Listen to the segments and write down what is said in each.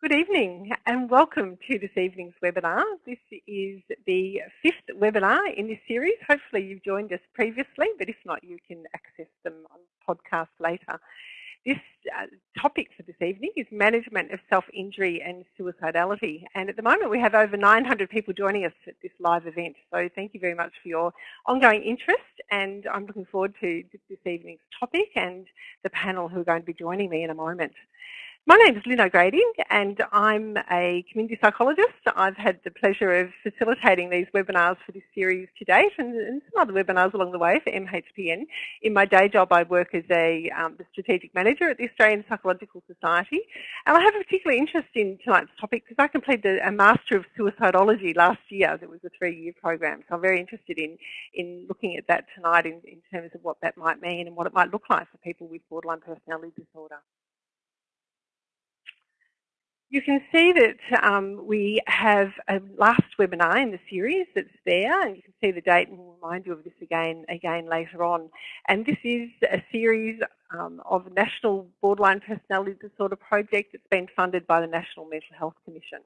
Good evening and welcome to this evening's webinar. This is the fifth webinar in this series. Hopefully you've joined us previously, but if not, you can access them on podcast later. This uh, topic for this evening is management of self-injury and suicidality. And at the moment we have over 900 people joining us at this live event. So thank you very much for your ongoing interest and I'm looking forward to this evening's topic and the panel who are going to be joining me in a moment. My name is Lynn O'Grady and I'm a community psychologist. I've had the pleasure of facilitating these webinars for this series to date and, and some other webinars along the way for MHPN. In my day job I work as a um, the strategic manager at the Australian Psychological Society and I have a particular interest in tonight's topic because I completed a Master of Suicidology last year. That was a three-year program so I'm very interested in, in looking at that tonight in, in terms of what that might mean and what it might look like for people with borderline personality disorder. You can see that um, we have a last webinar in the series that's there, and you can see the date, and we'll remind you of this again again later on. And this is a series um, of National Borderline Personality Disorder Project that's been funded by the National Mental Health Commission.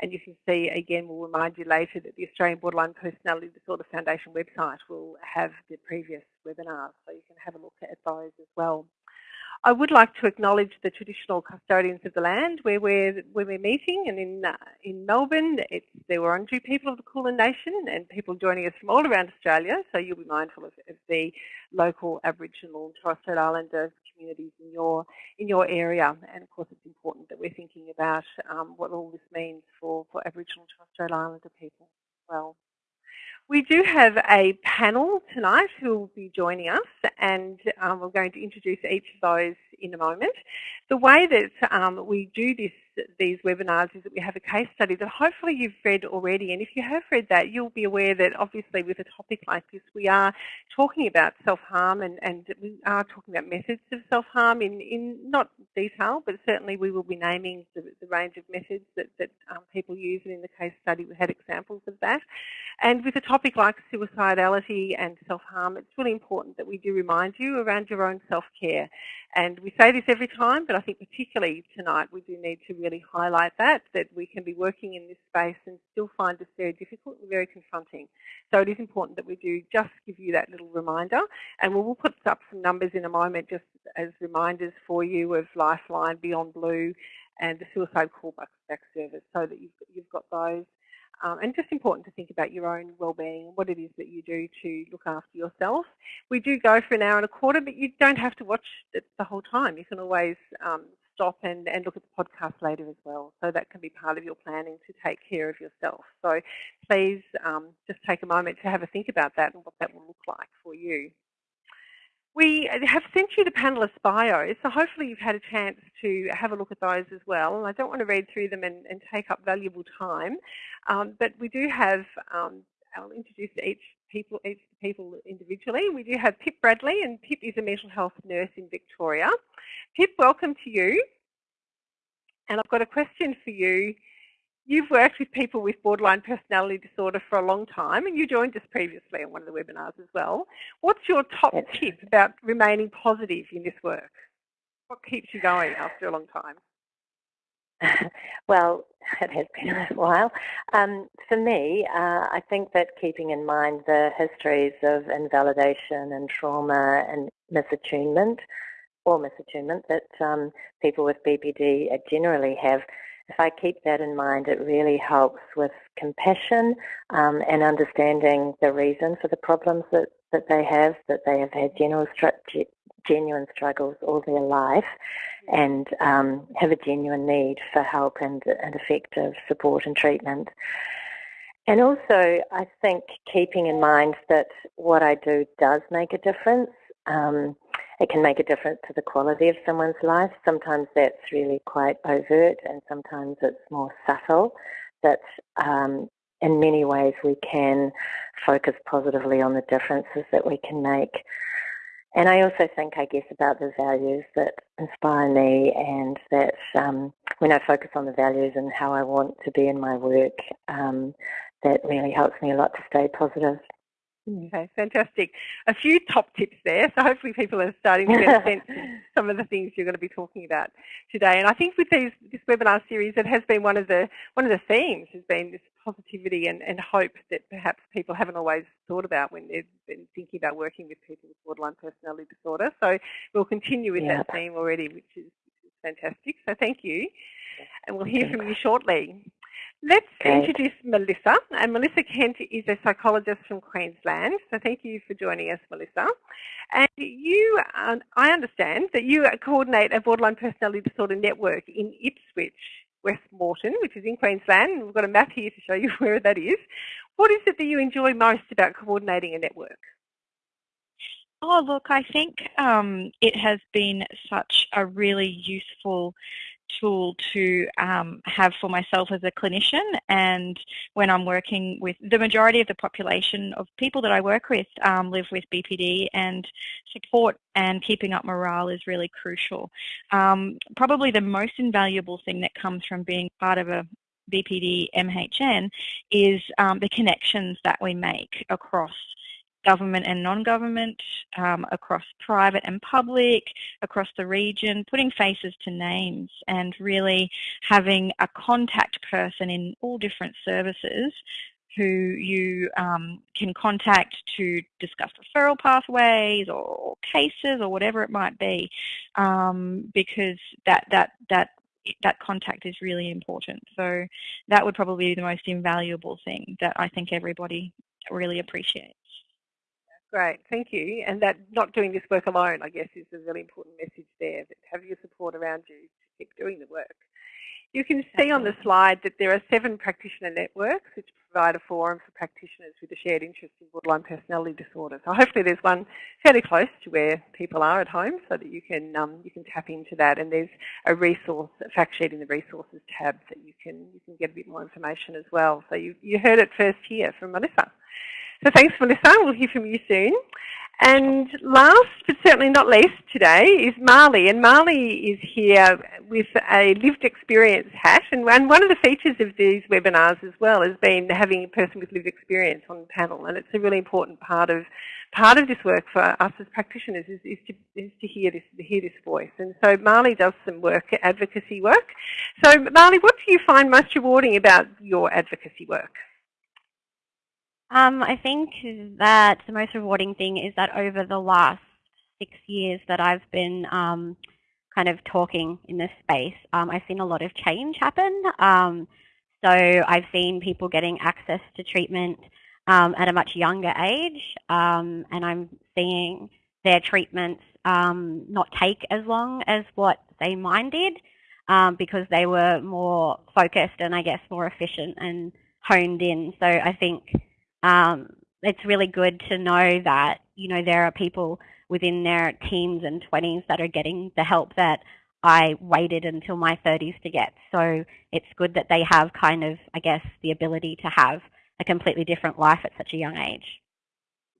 And you can see, again, we'll remind you later that the Australian Borderline Personality Disorder Foundation website will have the previous webinars, so you can have a look at those as well. I would like to acknowledge the traditional custodians of the land where we're, where we're meeting and in, uh, in Melbourne it's the Wurundjeri people of the Kulin Nation and people joining us from all around Australia so you'll be mindful of, of the local Aboriginal and Torres Strait Islander communities in your, in your area and of course it's important that we're thinking about um, what all this means for, for Aboriginal and Torres Strait Islander people as well. We do have a panel tonight who will be joining us and um, we're going to introduce each of those in a moment. The way that um, we do this these webinars is that we have a case study that hopefully you've read already. And if you have read that, you'll be aware that obviously with a topic like this, we are talking about self-harm and, and we are talking about methods of self-harm in, in not detail, but certainly we will be naming the, the range of methods that, that um, people use. And in the case study, we had examples of that. And with a topic like suicidality and self-harm, it's really important that we do remind you around your own self-care. And we say this every time, but I think particularly tonight we do need to really highlight that, that we can be working in this space and still find this very difficult and very confronting. So it is important that we do just give you that little reminder. And we'll put up some numbers in a moment just as reminders for you of Lifeline, Beyond Blue, and the Suicide Callback Service so that you've, you've got those. Um, and just important to think about your own well-being, and what it is that you do to look after yourself. We do go for an hour and a quarter, but you don't have to watch it the whole time. You can always um, stop and, and look at the podcast later as well. So that can be part of your planning to take care of yourself. So please um, just take a moment to have a think about that and what that will look like for you. We have sent you the panelists' bios, so hopefully you've had a chance to have a look at those as well. And I don't want to read through them and, and take up valuable time, um, but we do have, um, I'll introduce each people, each people individually. We do have Pip Bradley, and Pip is a mental health nurse in Victoria. Pip, welcome to you. And I've got a question for you. You've worked with people with borderline personality disorder for a long time and you joined us previously on one of the webinars as well. What's your top That's tip about remaining positive in this work? What keeps you going after a long time? well, it has been a while. Um, for me, uh, I think that keeping in mind the histories of invalidation and trauma and misattunement, or misattunement that um, people with BPD generally have if I keep that in mind, it really helps with compassion um, and understanding the reason for the problems that, that they have, that they have had genuine, genuine struggles all their life and um, have a genuine need for help and, and effective support and treatment. And also, I think keeping in mind that what I do does make a difference. Um, it can make a difference to the quality of someone's life. Sometimes that's really quite overt and sometimes it's more subtle. But um, in many ways we can focus positively on the differences that we can make. And I also think, I guess, about the values that inspire me and that um, when I focus on the values and how I want to be in my work, um, that really helps me a lot to stay positive. Okay, fantastic. A few top tips there. So hopefully people are starting to get a sense of some of the things you're going to be talking about today. And I think with these, this webinar series, it has been one of the one of the themes has been this positivity and, and hope that perhaps people haven't always thought about when they've been thinking about working with people with borderline personality disorder. So we'll continue with that theme already, which is, which is fantastic. So thank you. And we'll hear from you shortly. Let's Great. introduce Melissa. And Melissa Kent is a psychologist from Queensland. So thank you for joining us, Melissa. And you, um, I understand that you coordinate a borderline personality disorder network in Ipswich, West Moreton, which is in Queensland. We've got a map here to show you where that is. What is it that you enjoy most about coordinating a network? Oh, look, I think um, it has been such a really useful tool to um, have for myself as a clinician and when I'm working with the majority of the population of people that I work with um, live with BPD and support and keeping up morale is really crucial. Um, probably the most invaluable thing that comes from being part of a BPD MHPN is um, the connections that we make across government and non-government, um, across private and public, across the region, putting faces to names and really having a contact person in all different services who you um, can contact to discuss referral pathways or cases or whatever it might be, um, because that that that that contact is really important. So that would probably be the most invaluable thing that I think everybody really appreciates. Great, thank you. And that not doing this work alone, I guess, is a really important message there. That have your support around you to keep doing the work. You can see on the slide that there are seven practitioner networks which provide a forum for practitioners with a shared interest in borderline personality disorder. So hopefully there's one fairly close to where people are at home so that you can um, you can tap into that and there's a resource, a fact sheet in the resources tab that you can you can get a bit more information as well. So you, you heard it first here from Melissa. So thanks, Melissa. We'll hear from you soon. And last but certainly not least today is Marley. And Marley is here with a lived experience hat. And one of the features of these webinars as well has been having a person with lived experience on the panel. And it's a really important part of part of this work for us as practitioners is, is, to, is to hear this to hear this voice. And so Marley does some work, advocacy work. So Marley, what do you find most rewarding about your advocacy work? Um, I think that the most rewarding thing is that over the last six years that I've been um, kind of talking in this space, um, I've seen a lot of change happen. Um, so I've seen people getting access to treatment um, at a much younger age, um, and I'm seeing their treatments not take as long as what they mine did because they were more focused and I guess more efficient and honed in. So I think um, it's really good to know that, you know, there are people within their teens and 20s that are getting the help that I waited until my 30s to get. So it's good that they have kind of, I guess, the ability to have a completely different life at such a young age.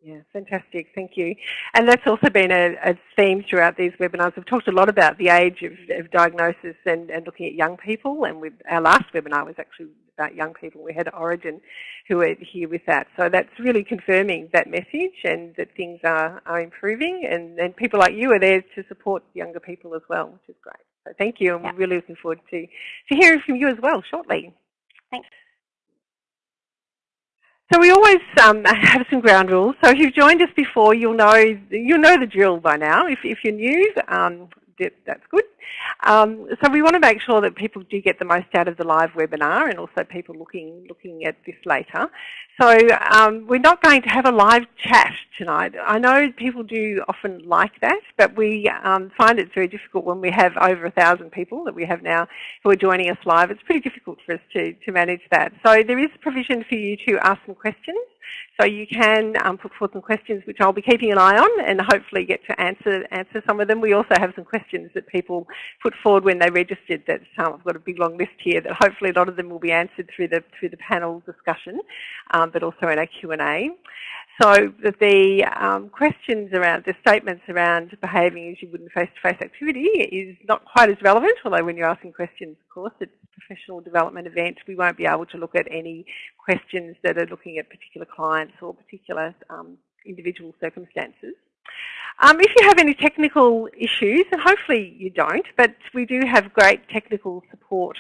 Yeah, fantastic. Thank you. And that's also been a, a, theme throughout these webinars. We've talked a lot about the age of, of diagnosis and, and, looking at young people. And with our last webinar was actually about young people. We had Orygen who are here with that. So that's really confirming that message and that things are, are improving and, and people like you are there to support younger people as well, which is great. So thank you and yeah. we're really looking forward to, to hearing from you as well shortly. Thanks. So we always um, have some ground rules. So if you've joined us before, you'll know you'll know the drill by now. If, if you're new, um, that's good. Um, so we want to make sure that people do get the most out of the live webinar and also people looking looking at this later. So um, we're not going to have a live chat tonight. I know people do often like that, but we um, find it's very difficult when we have over a thousand people that we have now who are joining us live. It's pretty difficult for us to, to manage that. So there is provision for you to ask some questions. So you can um, put forward some questions which I'll be keeping an eye on and hopefully get to answer answer some of them. We also have some questions that people put forward when they registered that um, I've got a big long list here that hopefully a lot of them will be answered through the through the panel discussion, um, but also in our Q&A. So the um, questions around, the statements around behaving as you would in face-to-face -face activity is not quite as relevant, although when you're asking questions, of course, it's a professional development event, we won't be able to look at any questions that are looking at particular clients or particular um, individual circumstances. Um, if you have any technical issues, and hopefully you don't, but we do have great technical support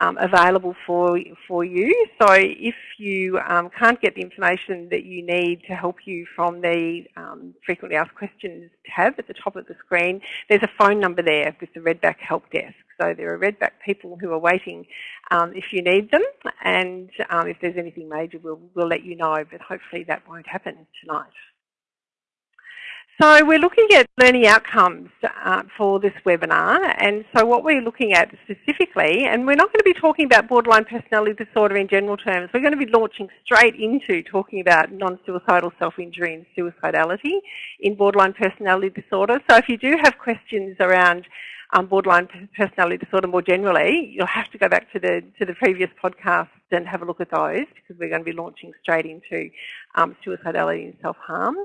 um, available for, for you. So if you um, can't get the information that you need to help you from the um, frequently asked questions tab at the top of the screen, there's a phone number there with the Redback Help Desk. So there are Redback people who are waiting um, if you need them and um, if there's anything major we'll, we'll let you know but hopefully that won't happen tonight. So we're looking at learning outcomes uh, for this webinar and so what we're looking at specifically, and we're not going to be talking about borderline personality disorder in general terms, we're going to be launching straight into talking about non-suicidal self-injury and suicidality in borderline personality disorder. So if you do have questions around um, borderline personality disorder more generally, you'll have to go back to the to the previous podcast and have a look at those because we're going to be launching straight into um, suicidality and self-harm.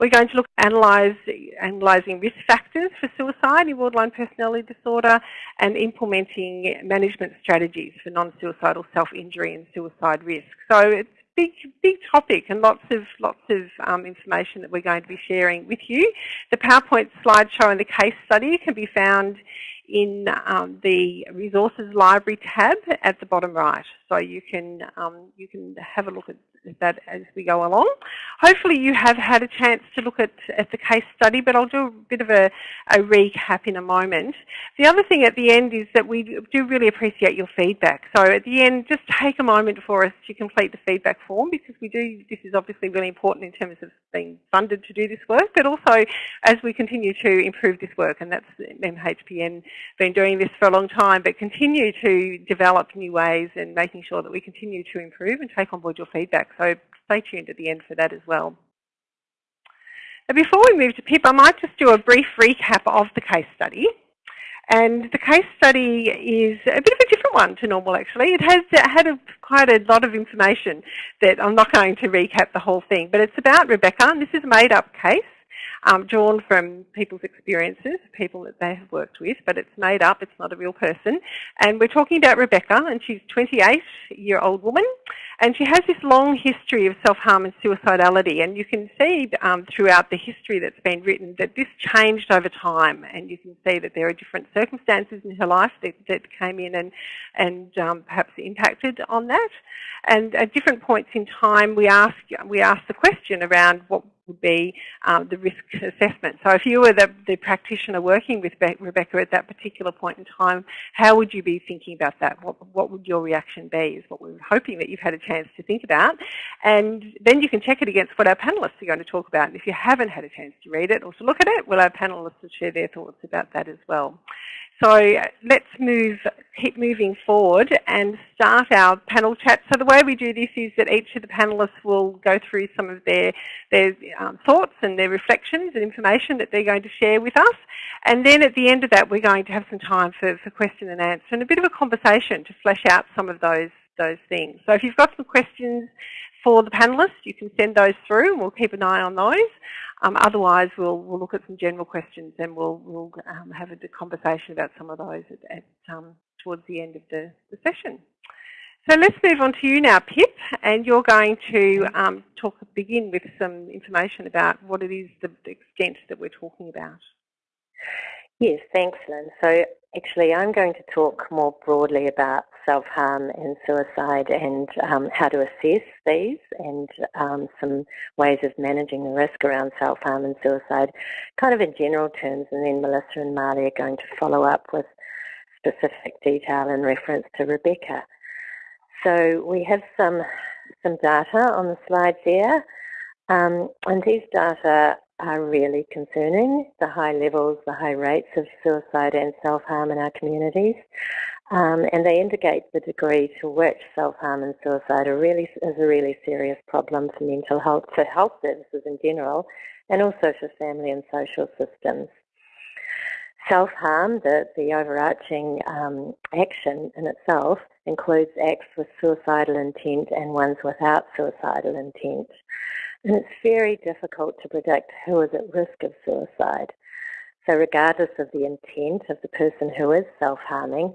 We're going to look at analyse, analysing risk factors for suicide in borderline personality disorder and implementing management strategies for non-suicidal self-injury and suicide risk. So it's big, big topic and lots of lots of um, information that we're going to be sharing with you. The PowerPoint slideshow and the case study can be found in um, the resources library tab at the bottom right. So you can um, you can have a look at that as we go along. Hopefully you have had a chance to look at, at the case study, but I'll do a bit of a, a recap in a moment. The other thing at the end is that we do really appreciate your feedback. So at the end, just take a moment for us to complete the feedback form because we do, this is obviously really important in terms of being funded to do this work, but also as we continue to improve this work, and that's MHPN been doing this for a long time, but continue to develop new ways and making sure that we continue to improve and take on board your feedback. So stay tuned at the end for that as well. Now before we move to PIP, I might just do a brief recap of the case study. And the case study is a bit of a different one to normal actually. It has had a, quite a lot of information that I'm not going to recap the whole thing, but it's about Rebecca and this is a made up case um, drawn from people's experiences, people that they have worked with, but it's made up, it's not a real person. And we're talking about Rebecca, and she's a 28-year-old woman, and she has this long history of self-harm and suicidality, and you can see um, throughout the history that's been written that this changed over time, and you can see that there are different circumstances in her life that, that came in and, and um, perhaps impacted on that. And at different points in time, we ask, we ask the question around what would be um, the risk assessment. So if you were the, the, practitioner working with Rebecca at that particular point in time, how would you be thinking about that? What, what would your reaction be is what we're hoping that you've had a chance to think about. And then you can check it against what our panellists are going to talk about. And if you haven't had a chance to read it or to look at it, well, our panellists will share their thoughts about that as well. So let's move, keep moving forward and start our panel chat. So the way we do this is that each of the panellists will go through some of their, their um, thoughts and their reflections and information that they're going to share with us. And then at the end of that, we're going to have some time for, for question and answer and a bit of a conversation to flesh out some of those, those things. So if you've got some questions for the panellists, you can send those through and we'll keep an eye on those. Um, otherwise, we'll, we'll look at some general questions and we'll, we'll um, have a conversation about some of those at, at um, towards the end of the, the, session. So let's move on to you now, Pip, and you're going to um, talk begin with some information about what it is, the extent that we're talking about. Yes, thanks, Lynn. So actually, I'm going to talk more broadly about self-harm and suicide and um, how to assess these and um, some ways of managing the risk around self-harm and suicide, kind of in general terms, and then Melissa and Marley are going to follow up with specific detail in reference to Rebecca. So we have some some data on the slide there, um, and these data are really concerning, the high levels, the high rates of suicide and self-harm in our communities. Um, and they indicate the degree to which self-harm and suicide are really, is a really serious problem for mental health, for health services in general, and also for family and social systems. Self-harm, the, the overarching um, action in itself, includes acts with suicidal intent and ones without suicidal intent. And it's very difficult to predict who is at risk of suicide. So regardless of the intent of the person who is self-harming,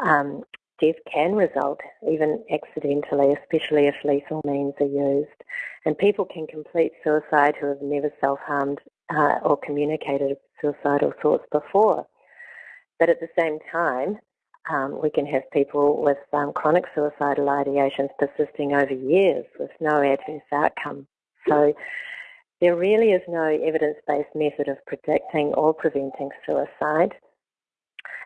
um, death can result even accidentally, especially if lethal means are used. And people can complete suicide who have never self-harmed uh, or communicated suicidal thoughts before. But at the same time, um, we can have people with um, chronic suicidal ideations persisting over years with no adverse outcome. So there really is no evidence-based method of predicting or preventing suicide.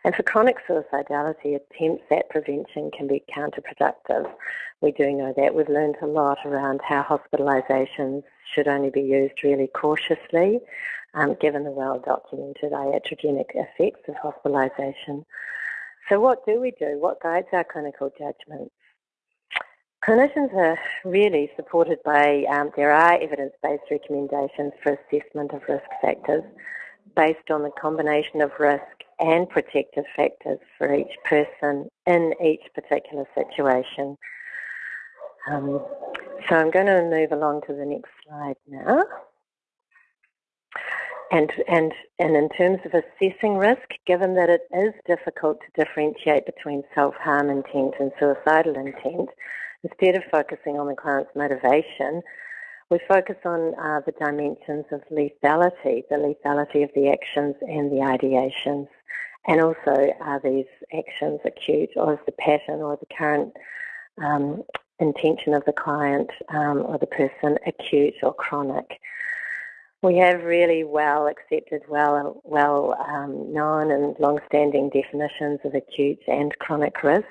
And for chronic suicidality, attempts at prevention can be counterproductive. We do know that. We've learned a lot around how hospitalisations should only be used really cautiously, um, given the well-documented iatrogenic effects of hospitalisation. So what do we do? What guides our clinical judgments? Clinicians are really supported by, um, there are evidence-based recommendations for assessment of risk factors based on the combination of risk and protective factors for each person in each particular situation. Um, so I'm going to move along to the next slide now. And, and, and in terms of assessing risk, given that it is difficult to differentiate between self-harm intent and suicidal intent, instead of focusing on the client's motivation, we focus on uh, the dimensions of lethality, the lethality of the actions and the ideations. And also, are these actions acute or is the pattern or the current um, intention of the client um, or the person acute or chronic? We have really well accepted, well, well um, known and long-standing definitions of acute and chronic risk.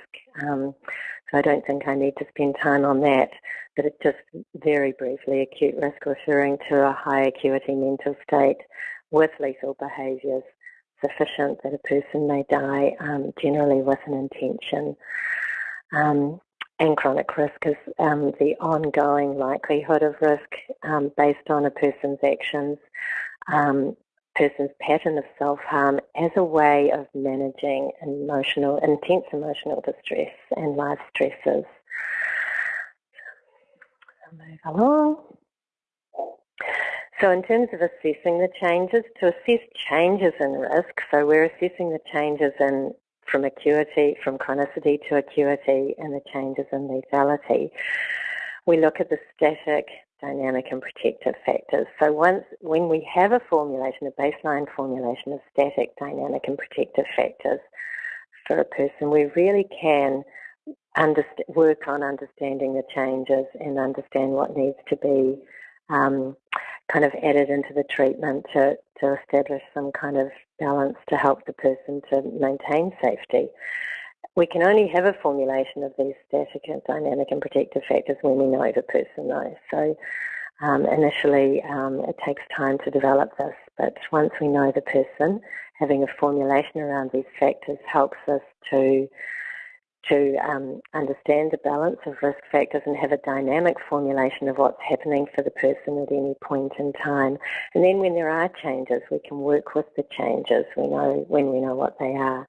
So I don't think I need to spend time on that, but it's just very briefly acute risk referring to a high acuity mental state with lethal behaviours sufficient that a person may die um, generally with an intention. Um, and chronic risk is um, the ongoing likelihood of risk um, based on a person's actions, um, person's pattern of self-harm as a way of managing emotional, intense emotional distress and life stresses. move along. So in terms of assessing the changes, to assess changes in risk, so we're assessing the changes in from acuity, from chronicity to acuity and the changes in lethality. We look at the static, dynamic and protective factors. So once when we have a formulation, a baseline formulation of static, dynamic and protective factors for a person, we really can work on understanding the changes and understand what needs to be um, kind of added into the treatment to, to establish some kind of balance to help the person to maintain safety. We can only have a formulation of these static and dynamic and protective factors when we know the person though. So um, initially um, it takes time to develop this, but once we know the person, having a formulation around these factors helps us to to um, understand the balance of risk factors and have a dynamic formulation of what's happening for the person at any point in time. And then when there are changes, we can work with the changes we know when we know what they are.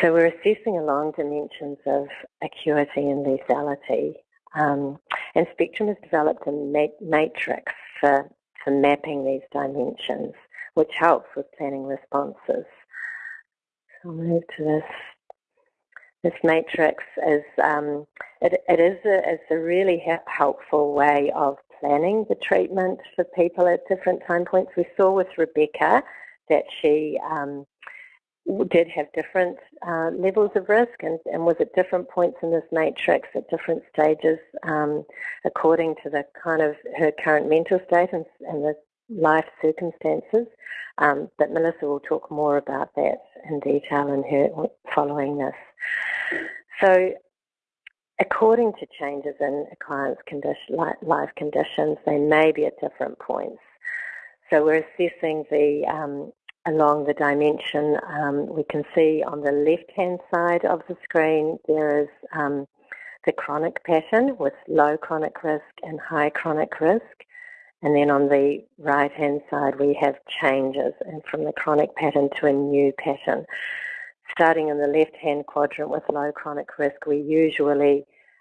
So we're assessing along dimensions of acuity and lethality. Um, and Spectrum has developed a matrix for, for mapping these dimensions, which helps with planning responses. So I'll move to this this matrix is um, it, it is a, it's a really helpful way of planning the treatment for people at different time points. We saw with Rebecca that she um, did have different uh, levels of risk and, and, was at different points in this matrix at different stages um, according to the kind of her current mental state and, and the life circumstances. Um, but Melissa will talk more about that in detail in her following this. So according to changes in a client's condition, life conditions, they may be at different points. So we're assessing the um, along the dimension. Um, we can see on the left-hand side of the screen there is um, the chronic pattern with low chronic risk and high chronic risk. And then on the right-hand side, we have changes and from the chronic pattern to a new pattern. Starting in the left-hand quadrant with low chronic risk, we usually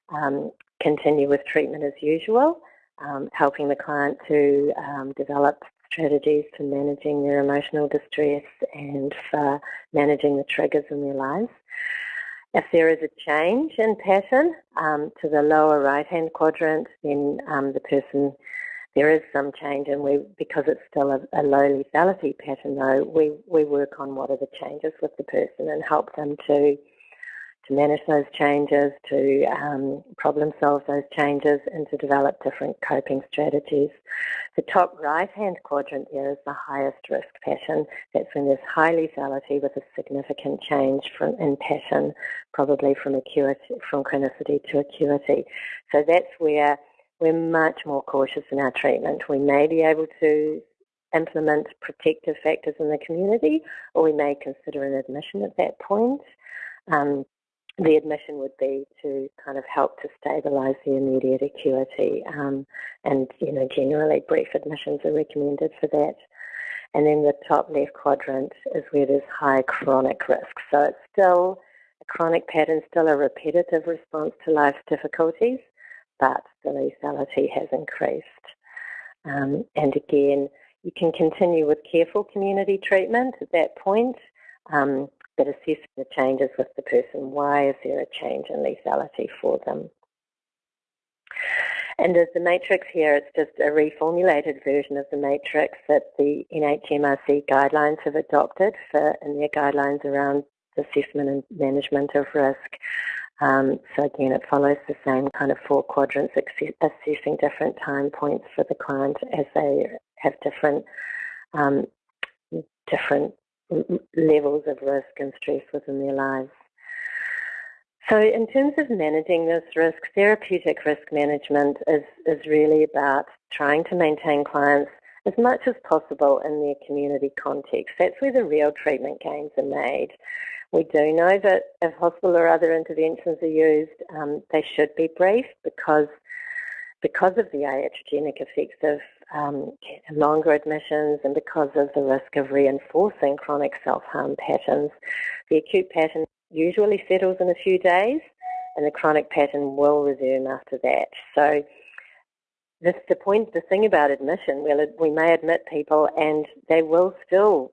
um, continue with treatment as usual. um, helping the client to um, develop strategies for managing their emotional distress and for managing the triggers in their lives. If there is a change in pattern um, to the lower right-hand quadrant, then um, the person, there is some change and we, because it's still a, a low lethality pattern though, we, we work on what are the changes with the person and help them to to manage those changes, to um, problem solve those changes, and to develop different coping strategies. The top right-hand quadrant there is the highest risk pattern. That's when there's high lethality with a significant change from, in pattern, probably from acuity, from chronicity to acuity. So that's where we're much more cautious in our treatment. We may be able to implement protective factors in the community, or we may consider an admission at that point. Um, the admission would be to kind of help to stabilise the immediate acuity um, and, you know, generally brief admissions are recommended for that. And then the top left quadrant is where there's high chronic risk. So it's still a chronic pattern, still a repetitive response to life difficulties, but the lethality has increased. Um, and again, you can continue with careful community treatment at that point. Um, but assess the changes with the person. Why is there a change in lethality for them? And as the matrix here, it's just a reformulated version of the matrix that the NHMRC guidelines have adopted for in their guidelines around assessment and management of risk. Um, so again, it follows the same kind of four quadrants, assessing different time points for the client as they have different um, different levels of risk and stress within their lives. So in terms of managing this risk, therapeutic risk management is, is really about trying to maintain clients as much as possible in their community context. That's where the real treatment gains are made. We do know that if hospital or other interventions are used, um, they should be brief because because of the iatrogenic effects of um, longer admissions and because of the risk of reinforcing chronic self-harm patterns, the acute pattern usually settles in a few days and the chronic pattern will resume after that. So this, the point, the thing about admission, well, we may admit people and they will still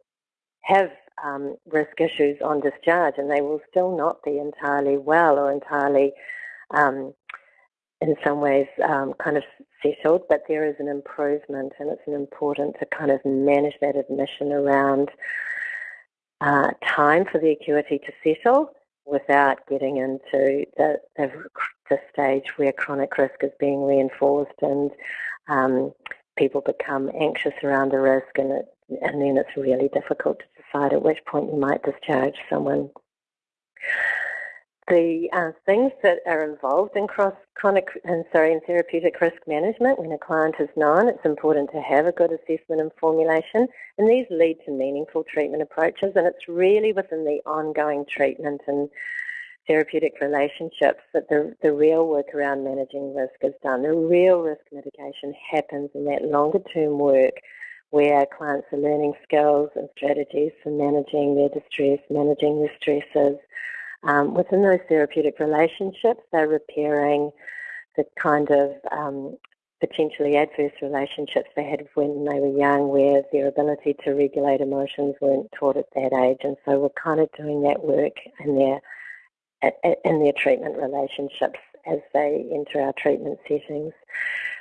have um, risk issues on discharge and they will still not be entirely well or entirely um, in some ways um, kind of settled, but there is an improvement and it's important to kind of manage that admission around uh, time for the acuity to settle without getting into the, the, the, stage where chronic risk is being reinforced and um, people become anxious around the risk and, it, and then it's really difficult to decide at which point you might discharge someone the uh, things that are involved in cross chronic and sorry in therapeutic risk management when a client is known it's important to have a good assessment and formulation and these lead to meaningful treatment approaches and it's really within the ongoing treatment and therapeutic relationships that the, the real work around managing risk is done. The real risk mitigation happens in that longer term work where clients are learning skills and strategies for managing their distress, managing their stresses, um, within those therapeutic relationships, they're repairing the kind of um, potentially adverse relationships they had when they were young where their ability to regulate emotions weren't taught at that age. And so we're kind of doing that work in their, in their treatment relationships as they enter our treatment settings.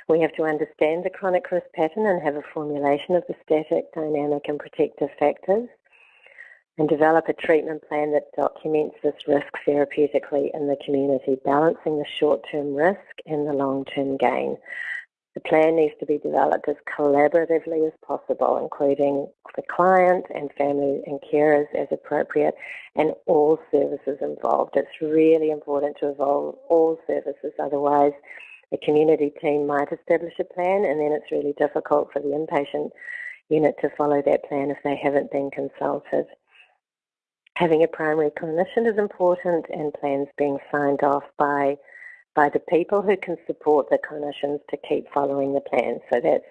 We have to understand the chronic risk pattern and have a formulation of the static, dynamic and protective factors and develop a treatment plan that documents this risk therapeutically in the community, balancing the short-term risk and the long-term gain. The plan needs to be developed as collaboratively as possible, including the client and family and carers as appropriate, and all services involved. It's really important to involve all services, otherwise the community team might establish a plan and then it's really difficult for the inpatient unit to follow that plan if they haven't been consulted. Having a primary clinician is important and plans being signed off by by the people who can support the clinicians to keep following the plan. So that's,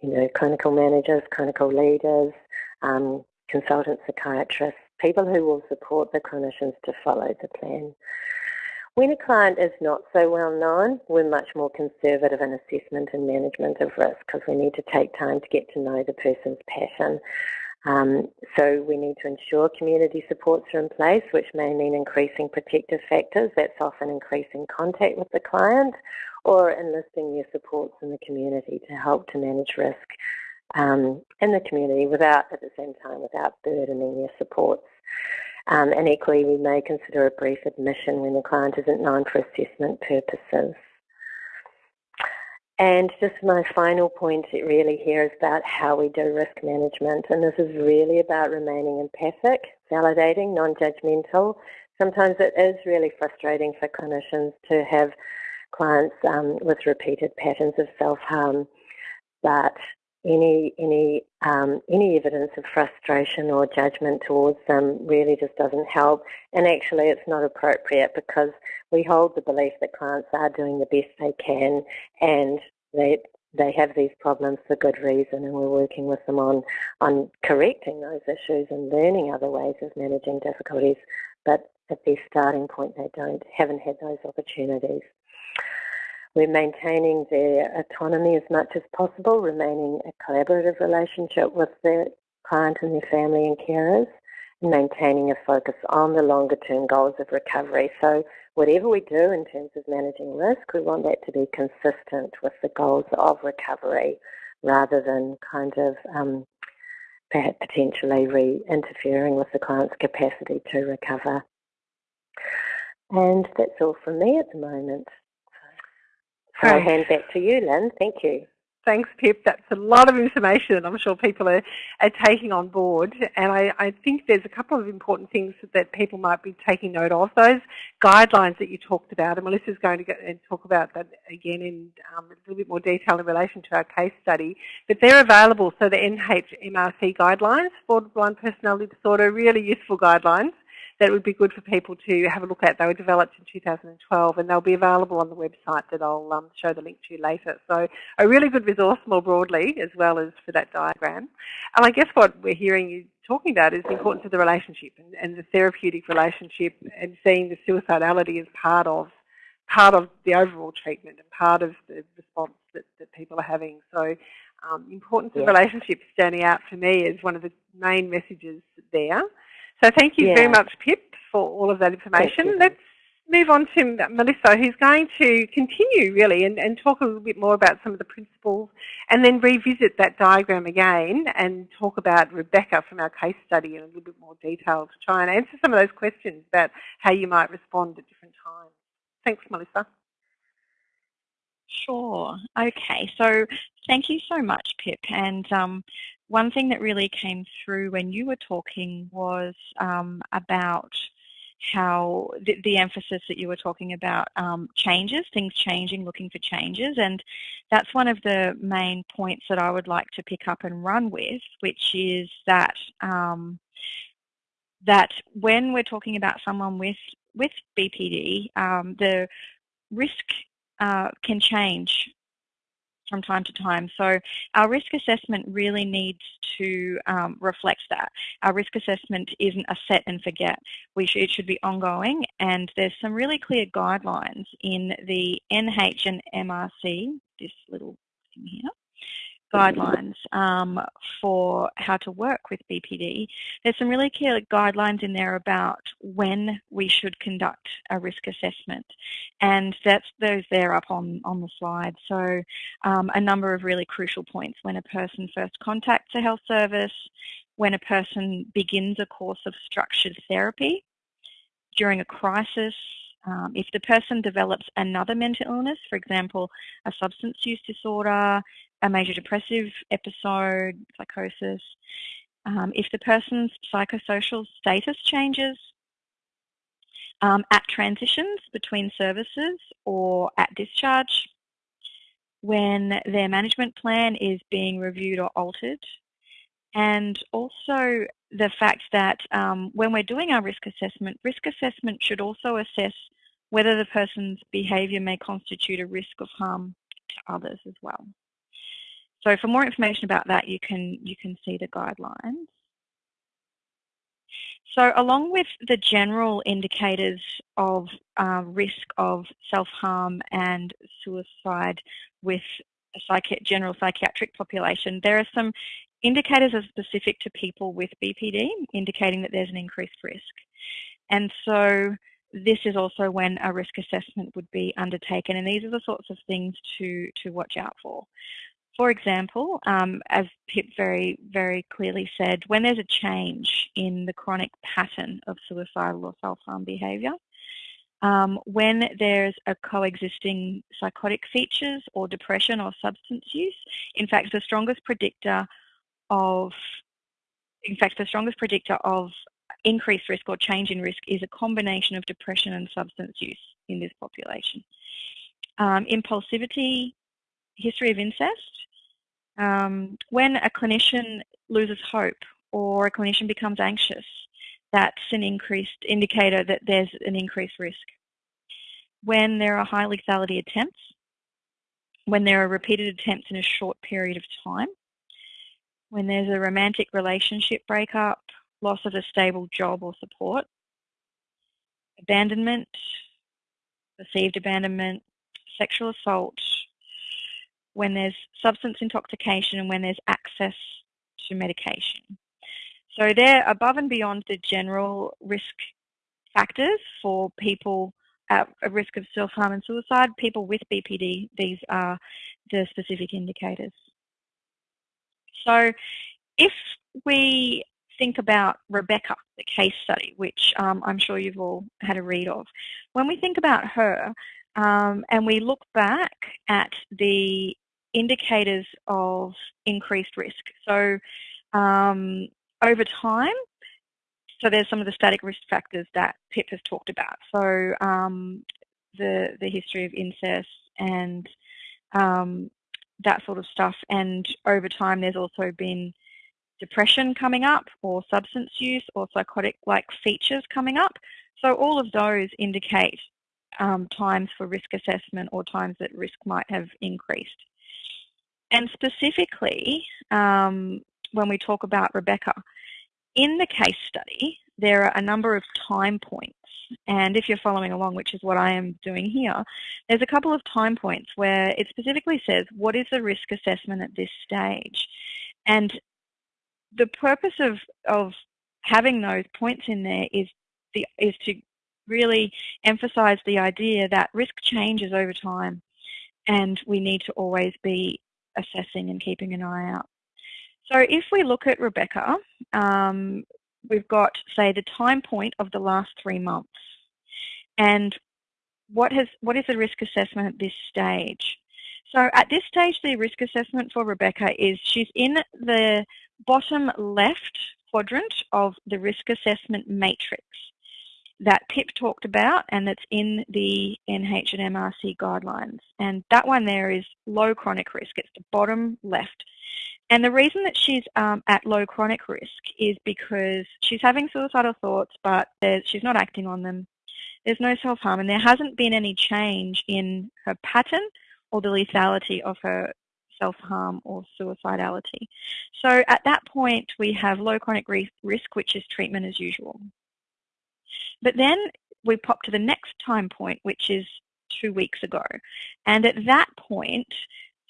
you know, clinical managers, clinical leaders, um, consultant psychiatrists, people who will support the clinicians to follow the plan. When a client is not so well known, we're much more conservative in assessment and management of risk because we need to take time to get to know the person's passion. Um, so we need to ensure community supports are in place, which may mean increasing protective factors. That's often increasing contact with the client or enlisting their supports in the community to help to manage risk um, in the community without, at the same time, without burdening their supports. Um, and equally, we may consider a brief admission when the client isn't known for assessment purposes. And just my final point really here is about how we do risk management. And this is really about remaining empathic, validating, non-judgmental. Sometimes it is really frustrating for clinicians to have clients um, with repeated patterns of self-harm, but any any um, any evidence of frustration or judgment towards them really just doesn't help. And actually, it's not appropriate because we hold the belief that clients are doing the best they can, and they they have these problems for good reason, and we're working with them on on correcting those issues and learning other ways of managing difficulties. But at their starting point, they don't haven't had those opportunities. We're maintaining their autonomy as much as possible, remaining a collaborative relationship with their client and their family and carers, and maintaining a focus on the longer term goals of recovery. So whatever we do in terms of managing risk, we want that to be consistent with the goals of recovery rather than kind of um, potentially re-interfering with the client's capacity to recover. And that's all from me at the moment. So I'll hand back to you, Lynn. Thank you. Thanks, Pip. That's a lot of information I'm sure people are, are taking on board. And I, I, think there's a couple of important things that people might be taking note of. Those guidelines that you talked about, and Melissa's going to get and talk about that again in um, a little bit more detail in relation to our case study. But they're available. So the NHMRC guidelines for borderline personality disorder, really useful guidelines that would be good for people to have a look at. They were developed in 2012 and they'll be available on the website that I'll um, show the link to later. So a really good resource more broadly as well as for that diagram. And I guess what we're hearing you talking about is the importance of the relationship and, and the therapeutic relationship and seeing the suicidality as part of part of the overall treatment and part of the response that, that people are having. So um, importance yeah. of relationships standing out for me is one of the main messages there. So thank you yeah. very much, Pip, for all of that information. Let's move on to Melissa, who's going to continue really and, and talk a little bit more about some of the principles and then revisit that diagram again and talk about Rebecca from our case study in a little bit more detail to try and answer some of those questions about how you might respond at different times. Thanks, Melissa. Sure. Okay. So thank you so much, Pip. And um, one thing that really came through when you were talking was um, about how the, the, emphasis that you were talking about um, changes, things changing, looking for changes, and that's one of the main points that I would like to pick up and run with, which is that um, that when we're talking about someone with with BPD, um, the risk uh, can change from time to time. So our risk assessment really needs to um, reflect that. Our risk assessment isn't a set and forget. We should, it should be ongoing and there's some really clear guidelines in the NH and MRC, this little thing here, guidelines um, for how to work with BPD. There's some really clear guidelines in there about when we should conduct a risk assessment and that's those there up on, on the slide. So um, a number of really crucial points when a person first contacts a health service, when a person begins a course of structured therapy, during a crisis, um, if the person develops another mental illness, for example, a substance use disorder, a major depressive episode, psychosis, um, if the person's psychosocial status changes, um, at transitions between services or at discharge, when their management plan is being reviewed or altered, and also the fact that um, when we're doing our risk assessment, risk assessment should also assess whether the person's behaviour may constitute a risk of harm to others as well. So for more information about that, you can, you can see the guidelines. So along with the general indicators of uh, risk of self-harm and suicide with a psychi general psychiatric population, there are some indicators are specific to people with BPD, indicating that there's an increased risk. And so this is also when a risk assessment would be undertaken, and these are the sorts of things to, to watch out for. For example, um, as Pip very, very clearly said, when there's a change in the chronic pattern of suicidal or self-harm behaviour, um, when there's a coexisting psychotic features or depression or substance use, in fact, the strongest predictor of, in fact, the strongest predictor of increased risk or change in risk is a combination of depression and substance use in this population. Um, impulsivity, history of incest, um, when a clinician loses hope or a clinician becomes anxious, that's an increased indicator that there's an increased risk. When there are high lethality attempts, when there are repeated attempts in a short period of time, when there's a romantic relationship breakup, loss of a stable job or support, abandonment, perceived abandonment, sexual assault, when there's substance intoxication and when there's access to medication. So they're above and beyond the general risk factors for people at risk of self-harm and suicide. People with BPD, these are the specific indicators. So if we think about Rebecca, the case study, which um, I'm sure you've all had a read of, when we think about her um, and we look back at the indicators of increased risk. So um, over time, so there's some of the static risk factors that Pip has talked about. So um, the the history of incest and um, that sort of stuff. And over time, there's also been depression coming up, or substance use, or psychotic-like features coming up. So all of those indicate um, times for risk assessment or times that risk might have increased. And specifically, um, when we talk about Rebecca, in the case study, there are a number of time points. And if you're following along, which is what I am doing here, there's a couple of time points where it specifically says, what is the risk assessment at this stage? And the purpose of, of having those points in there is, the, is to really emphasize the idea that risk changes over time and we need to always be assessing and keeping an eye out. So if we look at Rebecca, um, we've got, say, the time point of the last three months. And what, has, what is the risk assessment at this stage? So at this stage, the risk assessment for Rebecca is she's in the bottom left quadrant of the risk assessment matrix that Pip talked about and that's in the NH and MRC guidelines. And that one there is low chronic risk. It's the bottom left. And the reason that she's um, at low chronic risk is because she's having suicidal thoughts, but she's not acting on them. There's no self-harm, and there hasn't been any change in her pattern or the lethality of her self-harm or suicidality. So at that point, we have low chronic risk, which is treatment as usual. But then we pop to the next time point, which is two weeks ago. And at that point,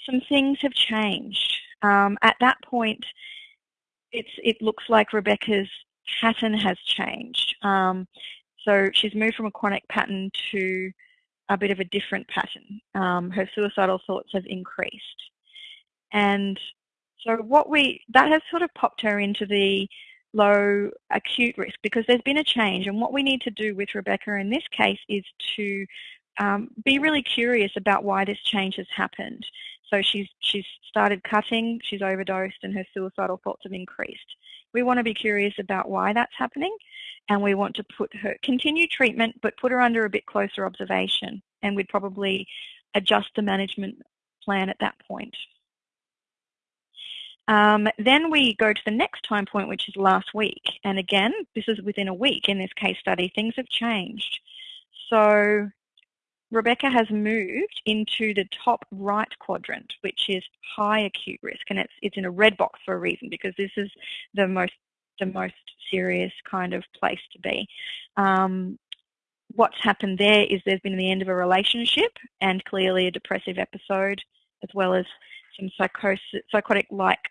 some things have changed. Um, at that point, it looks like Rebecca's pattern has changed. Um, so she's moved from a chronic pattern to a bit of a different pattern. Um, her suicidal thoughts have increased. And so what we, that has sort of popped her into the low acute risk because there's been a change and what we need to do with Rebecca in this case is to um, be really curious about why this change has happened. So she's, she's started cutting, she's overdosed and her suicidal thoughts have increased. We want to be curious about why that's happening and we want to put her, continue treatment but put her under a bit closer observation and we'd probably adjust the management plan at that point. Um, then we go to the next time point, which is last week. And again, this is within a week in this case study. Things have changed. So Rebecca has moved into the top right quadrant, which is high acute risk. And it's, it's in a red box for a reason because this is the most the most serious kind of place to be. Um, what's happened there is there's been the end of a relationship and clearly a depressive episode as well as some psychotic-like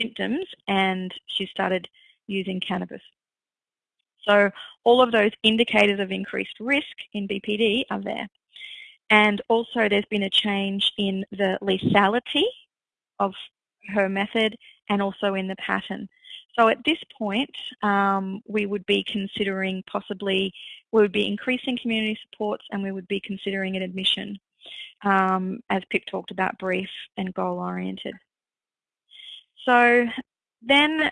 symptoms and she started using cannabis. So all of those indicators of increased risk in BPD are there. And also there's been a change in the lethality of her method and also in the pattern. So at this point, um, we would be considering possibly, we would be increasing community supports and we would be considering an admission, um, as Pip talked about, brief and goal-oriented. So then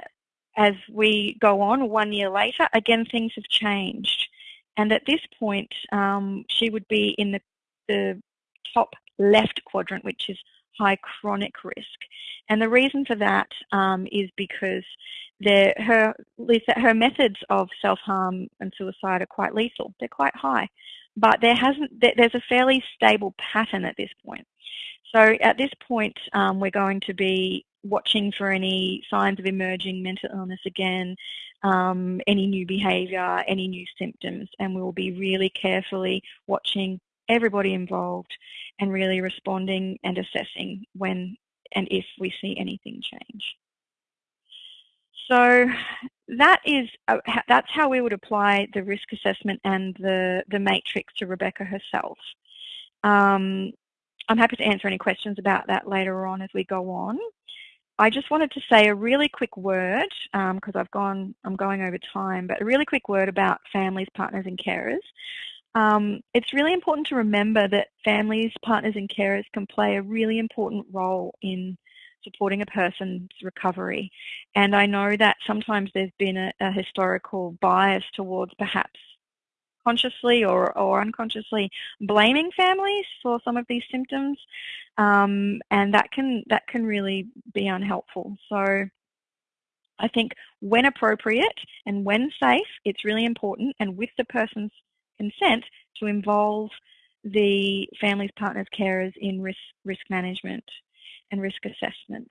as we go on one year later, again, things have changed. And at this point, um, she would be in the, the top left quadrant, which is high chronic risk. And the reason for that um, is because her, her methods of self-harm and suicide are quite lethal. They're quite high. But there hasn't, there's a fairly stable pattern at this point. So at this point, um, we're going to be watching for any signs of emerging mental illness again, um, any new behaviour, any new symptoms, and we will be really carefully watching everybody involved and really responding and assessing when and if we see anything change. So that is uh, that's how we would apply the risk assessment and the the matrix to Rebecca herself. Um, I'm happy to answer any questions about that later on as we go on. I just wanted to say a really quick word because um, I've gone, I'm going over time, but a really quick word about families, partners and carers. Um, it's really important to remember that families, partners and carers can play a really important role in supporting a person's recovery. And I know that sometimes there's been a, a historical bias towards perhaps consciously or, or unconsciously blaming families for some of these symptoms, um, and that can that can really be unhelpful. So I think when appropriate and when safe, it's really important, and with the person's consent, to involve the families, partners, carers in risk risk management and risk assessment.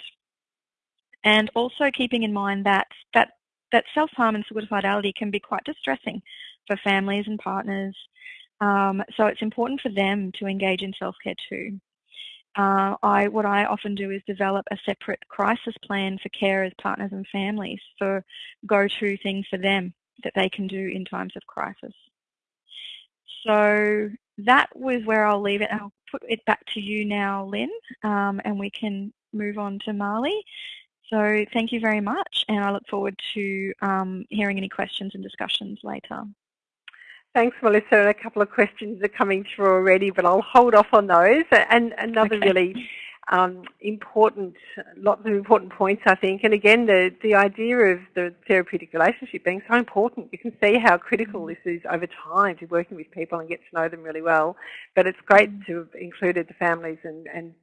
And also keeping in mind that that that self-harm and suicidality can be quite distressing for families and partners. Um, so it's important for them to engage in self-care too. Uh, I, what I often do is develop a separate crisis plan for carers, partners and families for go-to things for them that they can do in times of crisis. So that was where I'll leave it. I'll put it back to you now, Lynn, um, and we can move on to Marley. So thank you very much, and I look forward to um, hearing any questions and discussions later. Thanks, Melissa. And A couple of questions are coming through already, but I'll hold off on those. And another okay. really um, important, lots of important points, I think. And again, the, the idea of the therapeutic relationship being so important. You can see how critical mm. this is over time to working with people and get to know them really well. But it's great to have included the families and, and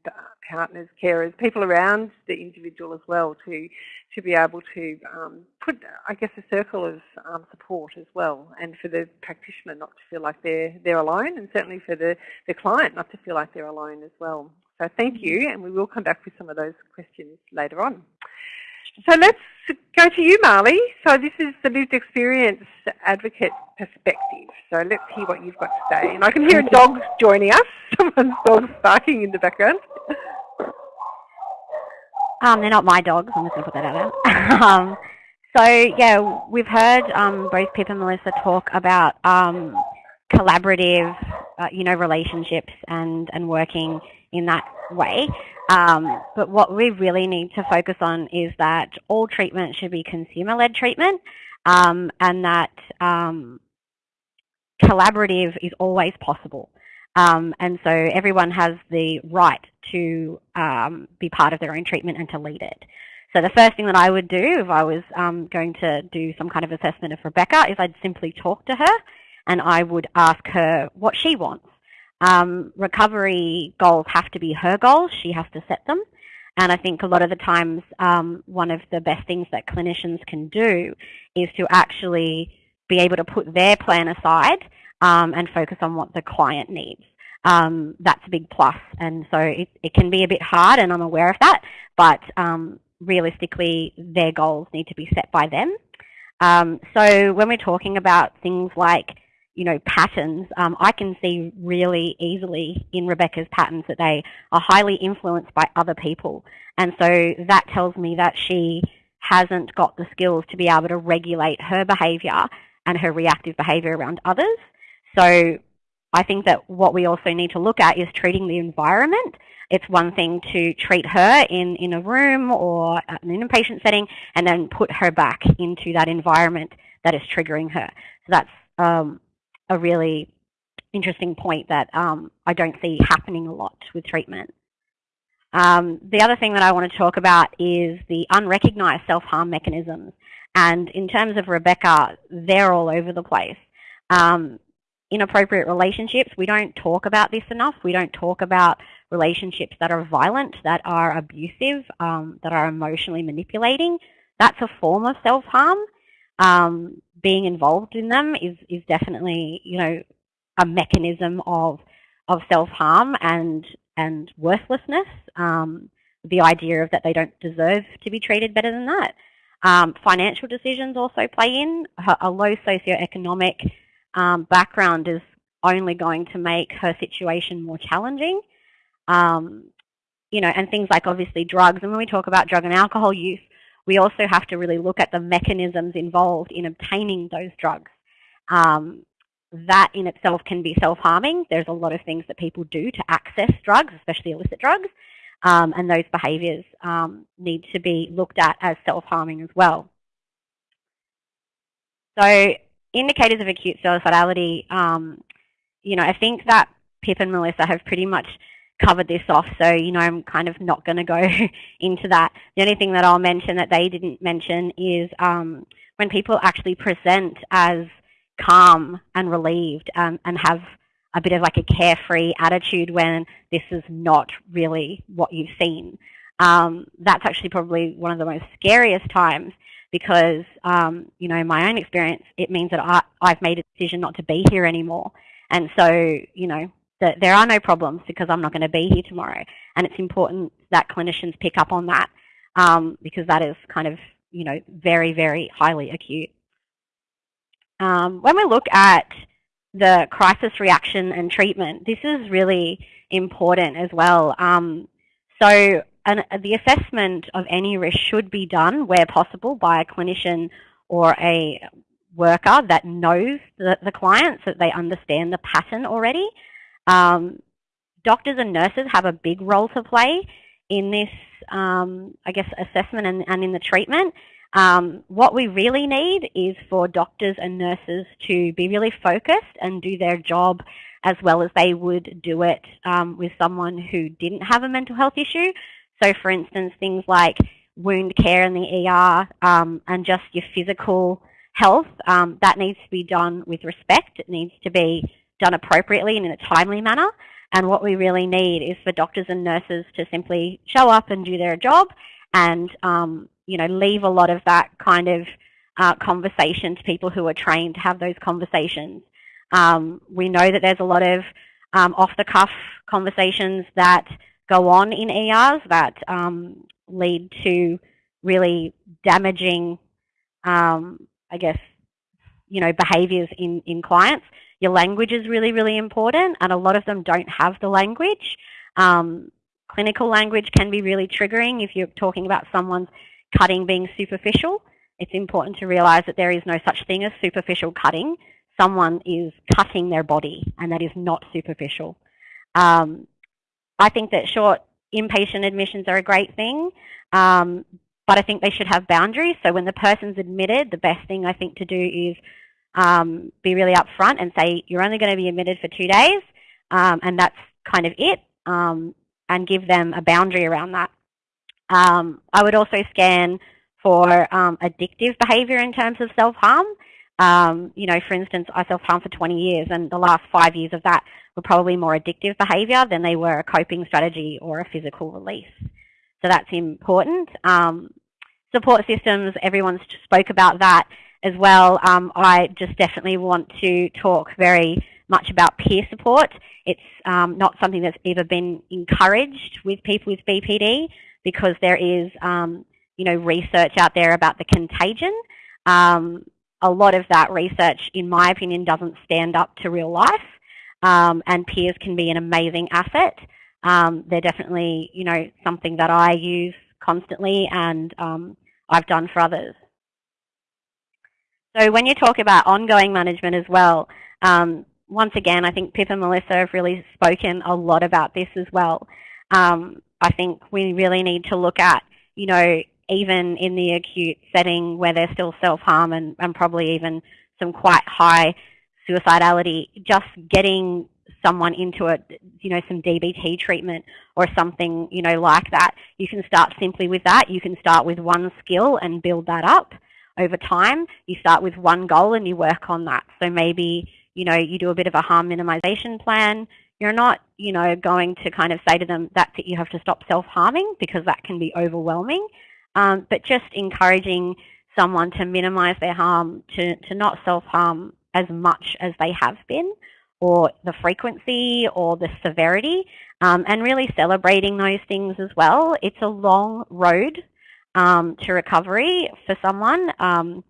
partners, carers, people around the individual as well to, to be able to um, put, I guess, a circle of um, support as well. And for the practitioner not to feel like they're, they're alone and certainly for the, the client not to feel like they're alone as well. So thank you, and we will come back with some of those questions later on. So let's go to you, Marley. So this is the lived experience advocate perspective. So let's hear what you've got to say. And I can hear a dog joining us. Someone's dog barking in the background. Um, they're not my dogs. I'm just going to put that out there. um, so yeah, we've heard um, both Pip and Melissa talk about um, collaborative, uh, you know, relationships and and working in that way. Um, but what we really need to focus on is that all treatment should be consumer-led treatment um, and that um, collaborative is always possible. Um, and so everyone has the right to um, be part of their own treatment and to lead it. So the first thing that I would do if I was um, going to do some kind of assessment of Rebecca is I'd simply talk to her and I would ask her what she wants. Um, recovery goals have to be her goals. She has to set them. And I think a lot of the times um, one of the best things that clinicians can do is to actually be able to put their plan aside um, and focus on what the client needs. Um, that's a big plus. And so it, it, can be a bit hard, and I'm aware of that. But um, realistically their goals need to be set by them. Um, so when we're talking about things like you know, patterns, um, I can see really easily in Rebecca's patterns that they are highly influenced by other people. And so that tells me that she hasn't got the skills to be able to regulate her behaviour and her reactive behaviour around others. So I think that what we also need to look at is treating the environment. It's one thing to treat her in, in a room or in an inpatient setting and then put her back into that environment that is triggering her. So that's um, a really interesting point that um, I don't see happening a lot with treatment. Um, the other thing that I want to talk about is the unrecognized self-harm mechanisms. And in terms of Rebecca, they're all over the place. Um, inappropriate relationships, we don't talk about this enough. We don't talk about relationships that are violent, that are abusive, um, that are emotionally manipulating. That's a form of self-harm. Um, being involved in them is, is definitely, you know, a mechanism of, of self-harm and, and worthlessness. Um, the idea of that they don't deserve to be treated better than that. Um, financial decisions also play in. A low socioeconomic um, background is only going to make her situation more challenging. Um, you know, and things like obviously drugs. And when we talk about drug and alcohol use, we also have to really look at the mechanisms involved in obtaining those drugs. Um, that in itself can be self-harming. There's a lot of things that people do to access drugs, especially illicit drugs, um, and those behaviours um, need to be looked at as self-harming as well. So indicators of acute suicidality, um, you know, I think that Pip and Melissa have pretty much covered this off, so you know I'm kind of not going to go into that. The only thing that I'll mention that they didn't mention is um, when people actually present as calm and relieved um, and have a bit of like a carefree attitude when this is not really what you've seen. Um, that's actually probably one of the most scariest times because, um, you know, in my own experience, it means that I, I've made a decision not to be here anymore. And so, you know, that there are no problems because I'm not going to be here tomorrow. And it's important that clinicians pick up on that um, because that is kind of, you know, very, very highly acute. Um, when we look at the crisis reaction and treatment, this is really important as well. Um, so an, the assessment of any risk should be done where possible by a clinician or a worker that knows the, the that they understand the pattern already. Um, doctors and nurses have a big role to play in this, um, I guess, assessment and, and in the treatment. Um, what we really need is for doctors and nurses to be really focused and do their job as well as they would do it um, with someone who didn't have a mental health issue. So for instance, things like wound care in the ER um, and just your physical health, um, that needs to be done with respect. It needs to be done appropriately and in a timely manner. And what we really need is for doctors and nurses to simply show up and do their job and, um, you know, leave a lot of that kind of uh, conversation to people who are trained to have those conversations. Um, we know that there's a lot of um, off-the-cuff conversations that go on in ERs that um, lead to really damaging, um, I guess, you know, behaviours in, in clients. Your language is really, really important, and a lot of them don't have the language. Um, clinical language can be really triggering if you're talking about someone's cutting being superficial. It's important to realize that there is no such thing as superficial cutting. Someone is cutting their body, and that is not superficial. Um, I think that short inpatient admissions are a great thing, um, but I think they should have boundaries. So when the person's admitted, the best thing I think to do is um, be really upfront and say you're only going to be admitted for two days um, and that's kind of it um, and give them a boundary around that. Um, I would also scan for um, addictive behavior in terms of self-harm. Um, you know, for instance, I self-harm for 20 years and the last five years of that were probably more addictive behavior than they were a coping strategy or a physical release. So that's important. support systems, everyone's spoke about that as well, um, I just definitely want to talk very much about peer support. It's um, not something that's ever been encouraged with people with BPD because there is, um, you know, research out there about the contagion. Um, a lot of that research, in my opinion, doesn't stand up to real life. Um, and peers can be an amazing asset. They're definitely, you know, something that I use constantly and I've done for others. So when you talk about ongoing management as well, um, once again, I think Pip and Melissa have really spoken a lot about this as well. Um, I think we really need to look at, you know, even in the acute setting where there's still self-harm and, and probably even some quite high suicidality, just getting someone into a, you know, some DBT treatment or something, you know, like that. You can start simply with that. You can start with one skill and build that up over time. You start with one goal and you work on that. So maybe, you know, you do a bit of a harm minimization plan. You're not, you know, going to kind of say to them, that's it, you have to stop self-harming because that can be overwhelming. Um, but just encouraging someone to minimize their harm, to, to not self-harm as much as they have been, or the frequency or the severity, um, and really celebrating those things as well. It's a long road um, to recovery for someone. Um,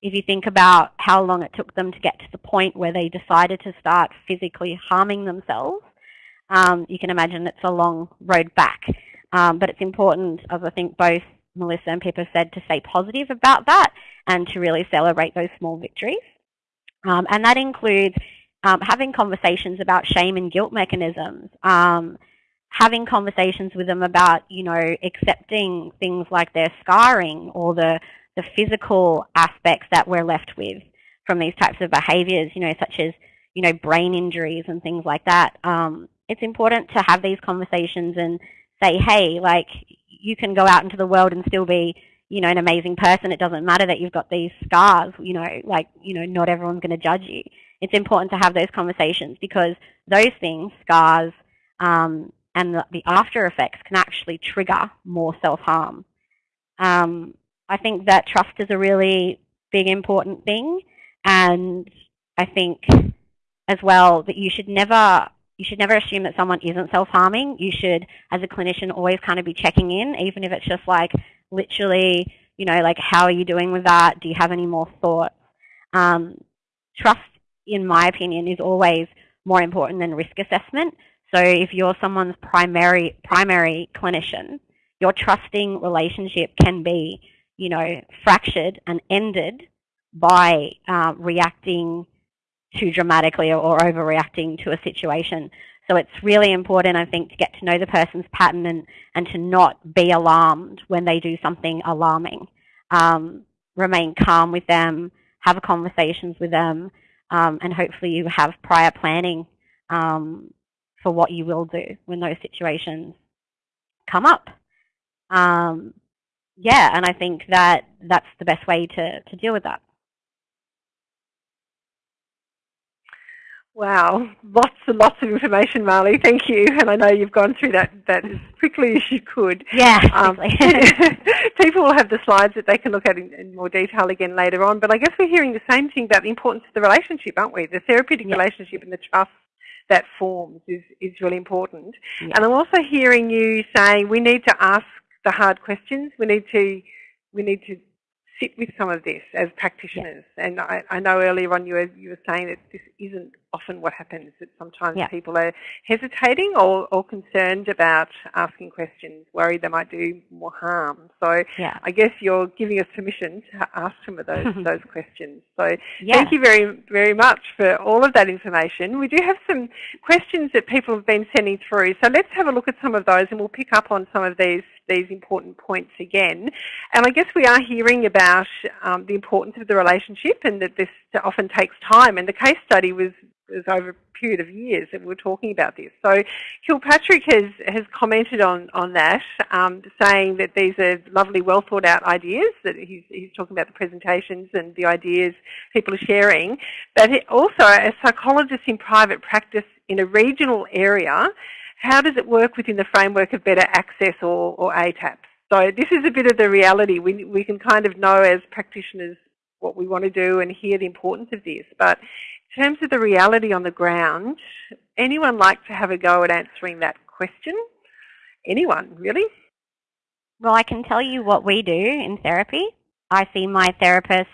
if you think about how long it took them to get to the point where they decided to start physically harming themselves, um, you can imagine it's a long road back. Um, but it's important, as I think both Melissa and Pippa said, to stay positive about that and to really celebrate those small victories. Um, and that includes um, having conversations about shame and guilt mechanisms, um, having conversations with them about, you know, accepting things like their scarring or the, the physical aspects that we're left with from these types of behaviors, you know, such as, you know, brain injuries and things like that. Um, it's important to have these conversations and say, hey, like, you can go out into the world and still be, you know, an amazing person. It doesn't matter that you've got these scars, you know, like, you know, not everyone's going to judge you. It's important to have those conversations because those things, scars, um, and the, the, after effects can actually trigger more self-harm. Um, I think that trust is a really big important thing and I think as well that you should never you should never assume that someone isn't self-harming. You should, as a clinician, always kind of be checking in, even if it's just like literally, you know, like how are you doing with that? Do you have any more thoughts? Um, trust, in my opinion, is always more important than risk assessment. So if you're someone's primary primary clinician, your trusting relationship can be, you know, fractured and ended by uh, reacting too dramatically or, overreacting to a situation. So it's really important, I think, to get to know the person's pattern and, and to not be alarmed when they do something alarming. Um, remain calm with them, have conversations with them, um, and hopefully you have prior planning um, for what you will do when those situations come up. Um, yeah, and I think that that's the best way to, to deal with that. Wow, lots and lots of information, Marley. Thank you. And I know you've gone through that, that as quickly as you could. Yeah, um, people will have the slides that they can look at in, in, more detail again later on. But I guess we're hearing the same thing about the importance of the relationship, aren't we? The therapeutic yeah. relationship and the trust that forms is, is really important. Yeah. And I'm also hearing you saying we need to ask the hard questions. We need to we need to sit with some of this as practitioners. Yeah. And I, I, know earlier on you were, you were saying that this isn't often what happens, that sometimes yeah. people are hesitating or, or concerned about asking questions, worried they might do more harm. So yeah. I guess you're giving us permission to ask some of those, those questions. So thank you very, very much for all of that information. We do have some questions that people have been sending through. So let's have a look at some of those and we'll pick up on some of these these important points again. And I guess we are hearing about um, the importance of the relationship and that this often takes time. And the case study was, was over a period of years that we were talking about this. So Kilpatrick has, has commented on, on that, um, saying that these are lovely, well thought out ideas, that he's, he's talking about the presentations and the ideas people are sharing. But also, as psychologists in private practice in a regional area, how does it work within the framework of better access or, or ATAPs? So this is a bit of the reality. We, we can kind of know as practitioners what we want to do and hear the importance of this. But in terms of the reality on the ground, anyone like to have a go at answering that question? Anyone, really? Well, I can tell you what we do in therapy. I see my therapist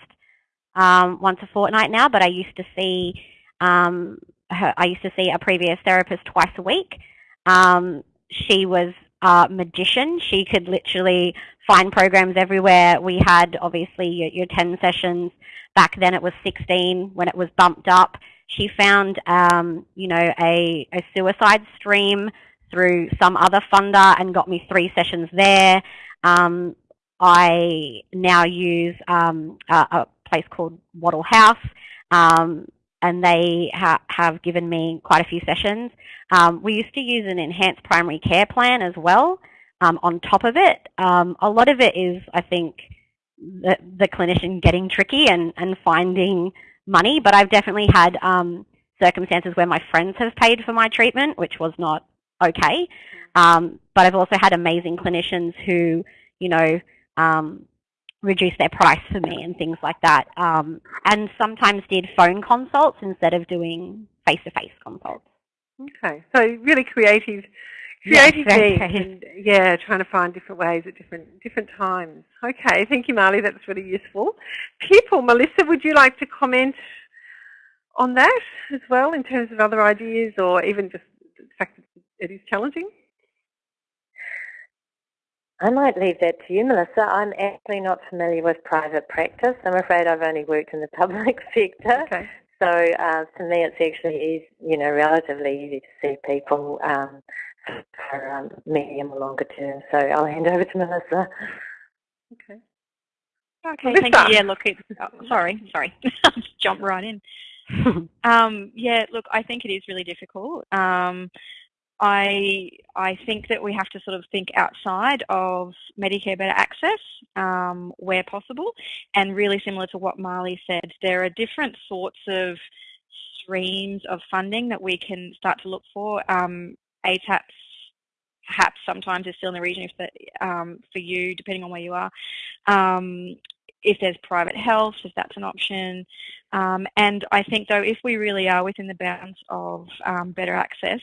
um, once a fortnight now, but I used to see um, her, I used to see a previous therapist twice a week. Um, she was a magician. She could literally find programs everywhere. We had obviously your, your 10 sessions. Back then it was 16 when it was bumped up. She found, um, you know, a, a suicide stream through some other funder and got me three sessions there. Um, I now use um, a, a, place called Wattle House, um, and they ha have given me quite a few sessions. Um, we used to use an enhanced primary care plan as well um, on top of it. Um, a lot of it is, I think, the, the clinician getting tricky and, and finding money, but I've definitely had um, circumstances where my friends have paid for my treatment, which was not okay. Um, but I've also had amazing clinicians who, you know, um, reduce their price for me and things like that. Um, and sometimes did phone consults instead of doing face-to-face -face consults. Okay, so really creative, creative yes, and yeah, trying to find different ways at different different times. Okay, thank you, Marley. That's really useful. People, Melissa, would you like to comment on that as well in terms of other ideas or even just the fact that it is challenging? I might leave that to you, Melissa. I'm actually not familiar with private practice. I'm afraid I've only worked in the public sector. Okay. So uh, for me, it's actually, easy, you know, relatively easy to see people um, for um, medium or longer term. So I'll hand over to Melissa. Okay. Okay, Melissa. thank you. Yeah, look, it's, oh, sorry, sorry, I'll just jump right in. um, yeah, look, I think it is really difficult. Um, I I think that we have to sort of think outside of Medicare Better Access um, where possible, and really similar to what Marley said, there are different sorts of streams of funding that we can start to look for. Um, ATAPS perhaps sometimes is still in the region if the, um, for you, depending on where you are. Um, if there's private health, if that's an option. Um, and I think though, if we really are within the bounds of um, better access,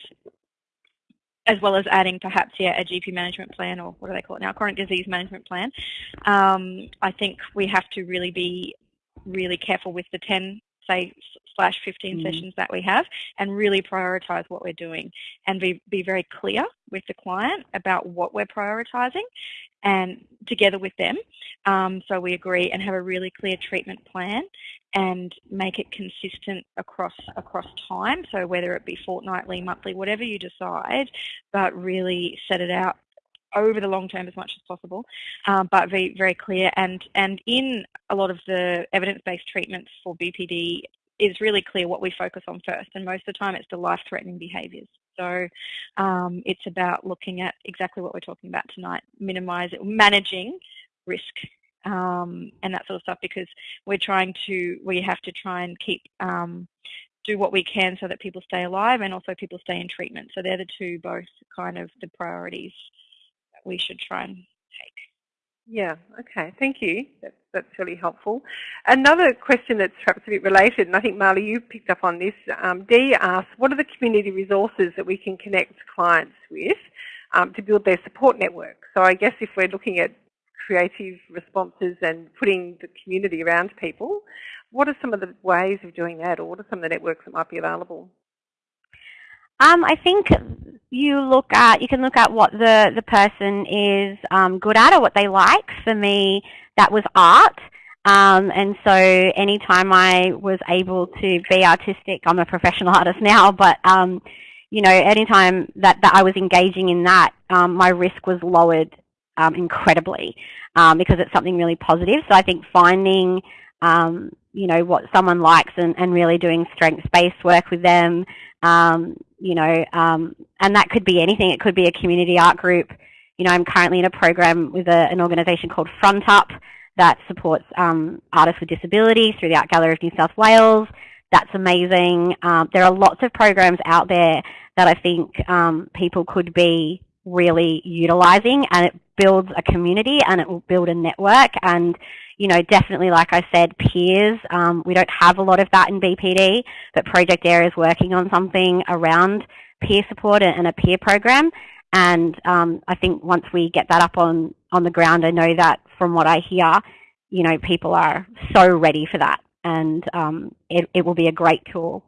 as well as adding perhaps yeah a GP management plan or what do they call it now chronic disease management plan. Um, I think we have to really be really careful with the 10 say slash 15 mm. sessions that we have and really prioritize what we're doing and be, be very clear with the client about what we're prioritizing and together with them um, so we agree and have a really clear treatment plan and make it consistent across across time so whether it be fortnightly monthly whatever you decide but really set it out over the long term as much as possible, um, but very, very clear. And, and in a lot of the evidence-based treatments for BPD is really clear what we focus on first. And most of the time it's the life-threatening behaviours. So um, it's about looking at exactly what we're talking about tonight, minimising, managing risk um, and that sort of stuff because we're trying to, we have to try and keep, um, do what we can so that people stay alive and also people stay in treatment. So they're the two both kind of the priorities that we should try and. Yeah, okay, thank you. That's, that's really helpful. Another question that's perhaps a bit related, and I think Marley, you picked up on this. Um, Dee asks, what are the community resources that we can connect clients with um, to build their support network? So I guess if we're looking at creative responses and putting the community around people, what are some of the ways of doing that, or what are some of the networks that might be available? Um, I think you look at you can look at what the the person is um, good at or what they like. For me, that was art. Um, and so anytime I was able to be artistic, I'm a professional artist now, but um, you know, anytime that, that I was engaging in that, um, my risk was lowered um, incredibly um, because it's something really positive. So I think finding, um, you know, what someone likes and, and really doing strengths-based work with them, um, you know, um, and that could be anything. It could be a community art group. You know, I'm currently in a program with a, an organisation called Front Up that supports um, artists with disability through the Art Gallery of New South Wales. That's amazing. Um, there are lots of programs out there that I think um, people could be really utilising and it builds a community and it will build a network and you know, definitely, like I said, peers. Um, we don't have a lot of that in BPD, but Project Air is working on something around peer support and a peer program. And um, I think once we get that up on, on the ground, I know that from what I hear, you know, people are so ready for that and um, it, it will be a great tool.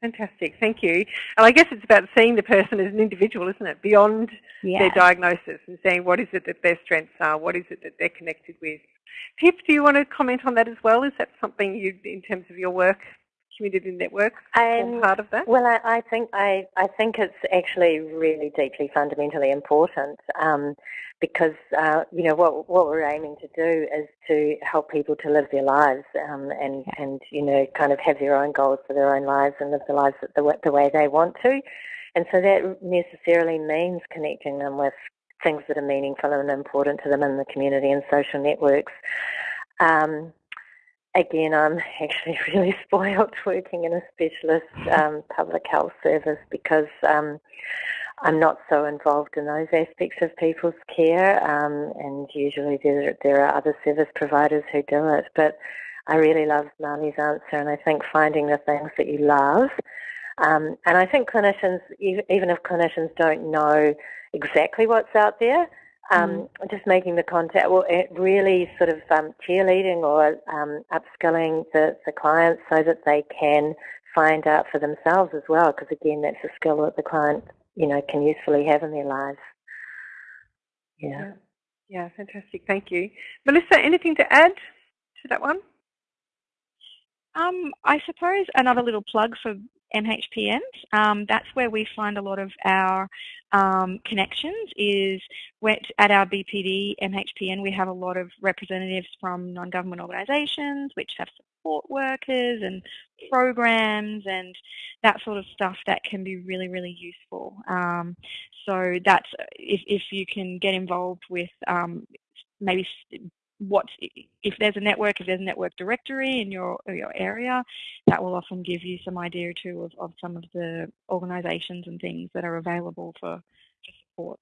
Fantastic. Thank you. And I guess it's about seeing the person as an individual, isn't it? Beyond yeah. their diagnosis and seeing what is it that their strengths are, what is it that they're connected with. Pip, do you want to comment on that as well? Is that something you, in terms of your work, community network, um, part of that? Well, I, I, think I, I think it's actually really deeply fundamentally important. Um, because uh, you know what what we're aiming to do is to help people to live their lives um, and and you know kind of have their own goals for their own lives and live their lives the, the way they want to, and so that necessarily means connecting them with things that are meaningful and important to them in the community and social networks. Um, again, I'm actually really spoiled working in a specialist um, public health service because um, I'm not so involved in those aspects of people's care, um, and usually there, there are other service providers who do it. But I really love Marley's answer, and I think finding the things that you love. Um, and I think clinicians, even if clinicians don't know exactly what's out there, um, mm. just making the contact, well, really sort of um, cheerleading or um, upskilling the, the clients so that they can find out for themselves as well, because again, that's a skill that the client you know, can usefully have in their lives. Yeah. yeah. Yeah, fantastic. Thank you. Melissa, anything to add to that one? Um, I suppose another little plug for MHPNs. Um, that's where we find a lot of our um, connections is at our BPD MHPN we have a lot of representatives from non-government organisations which have support workers and programs and that sort of stuff that can be really, really useful. Um, so that's if, if you can get involved with um, maybe what if there's a network, if there's a network directory in your your area, that will often give you some idea too of, of some of the organisations and things that are available for, for support.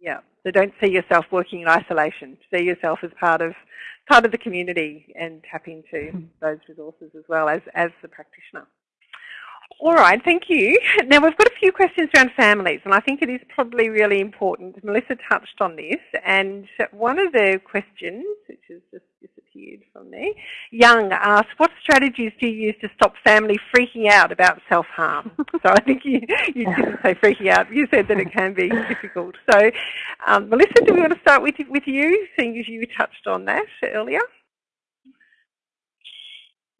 Yeah, so don't see yourself working in isolation. See yourself as part of part of the community and tap into hmm. those resources as well as, as the practitioner. All right, thank you. Now we've got a few questions around families and I think it is probably really important. Melissa touched on this and one of the questions, which has just disappeared from me, Young asked, what strategies do you use to stop family freaking out about self-harm? so I think you, you didn't say freaking out, you said that it can be difficult. So um, Melissa, do we want to start with, with you, seeing as you touched on that earlier?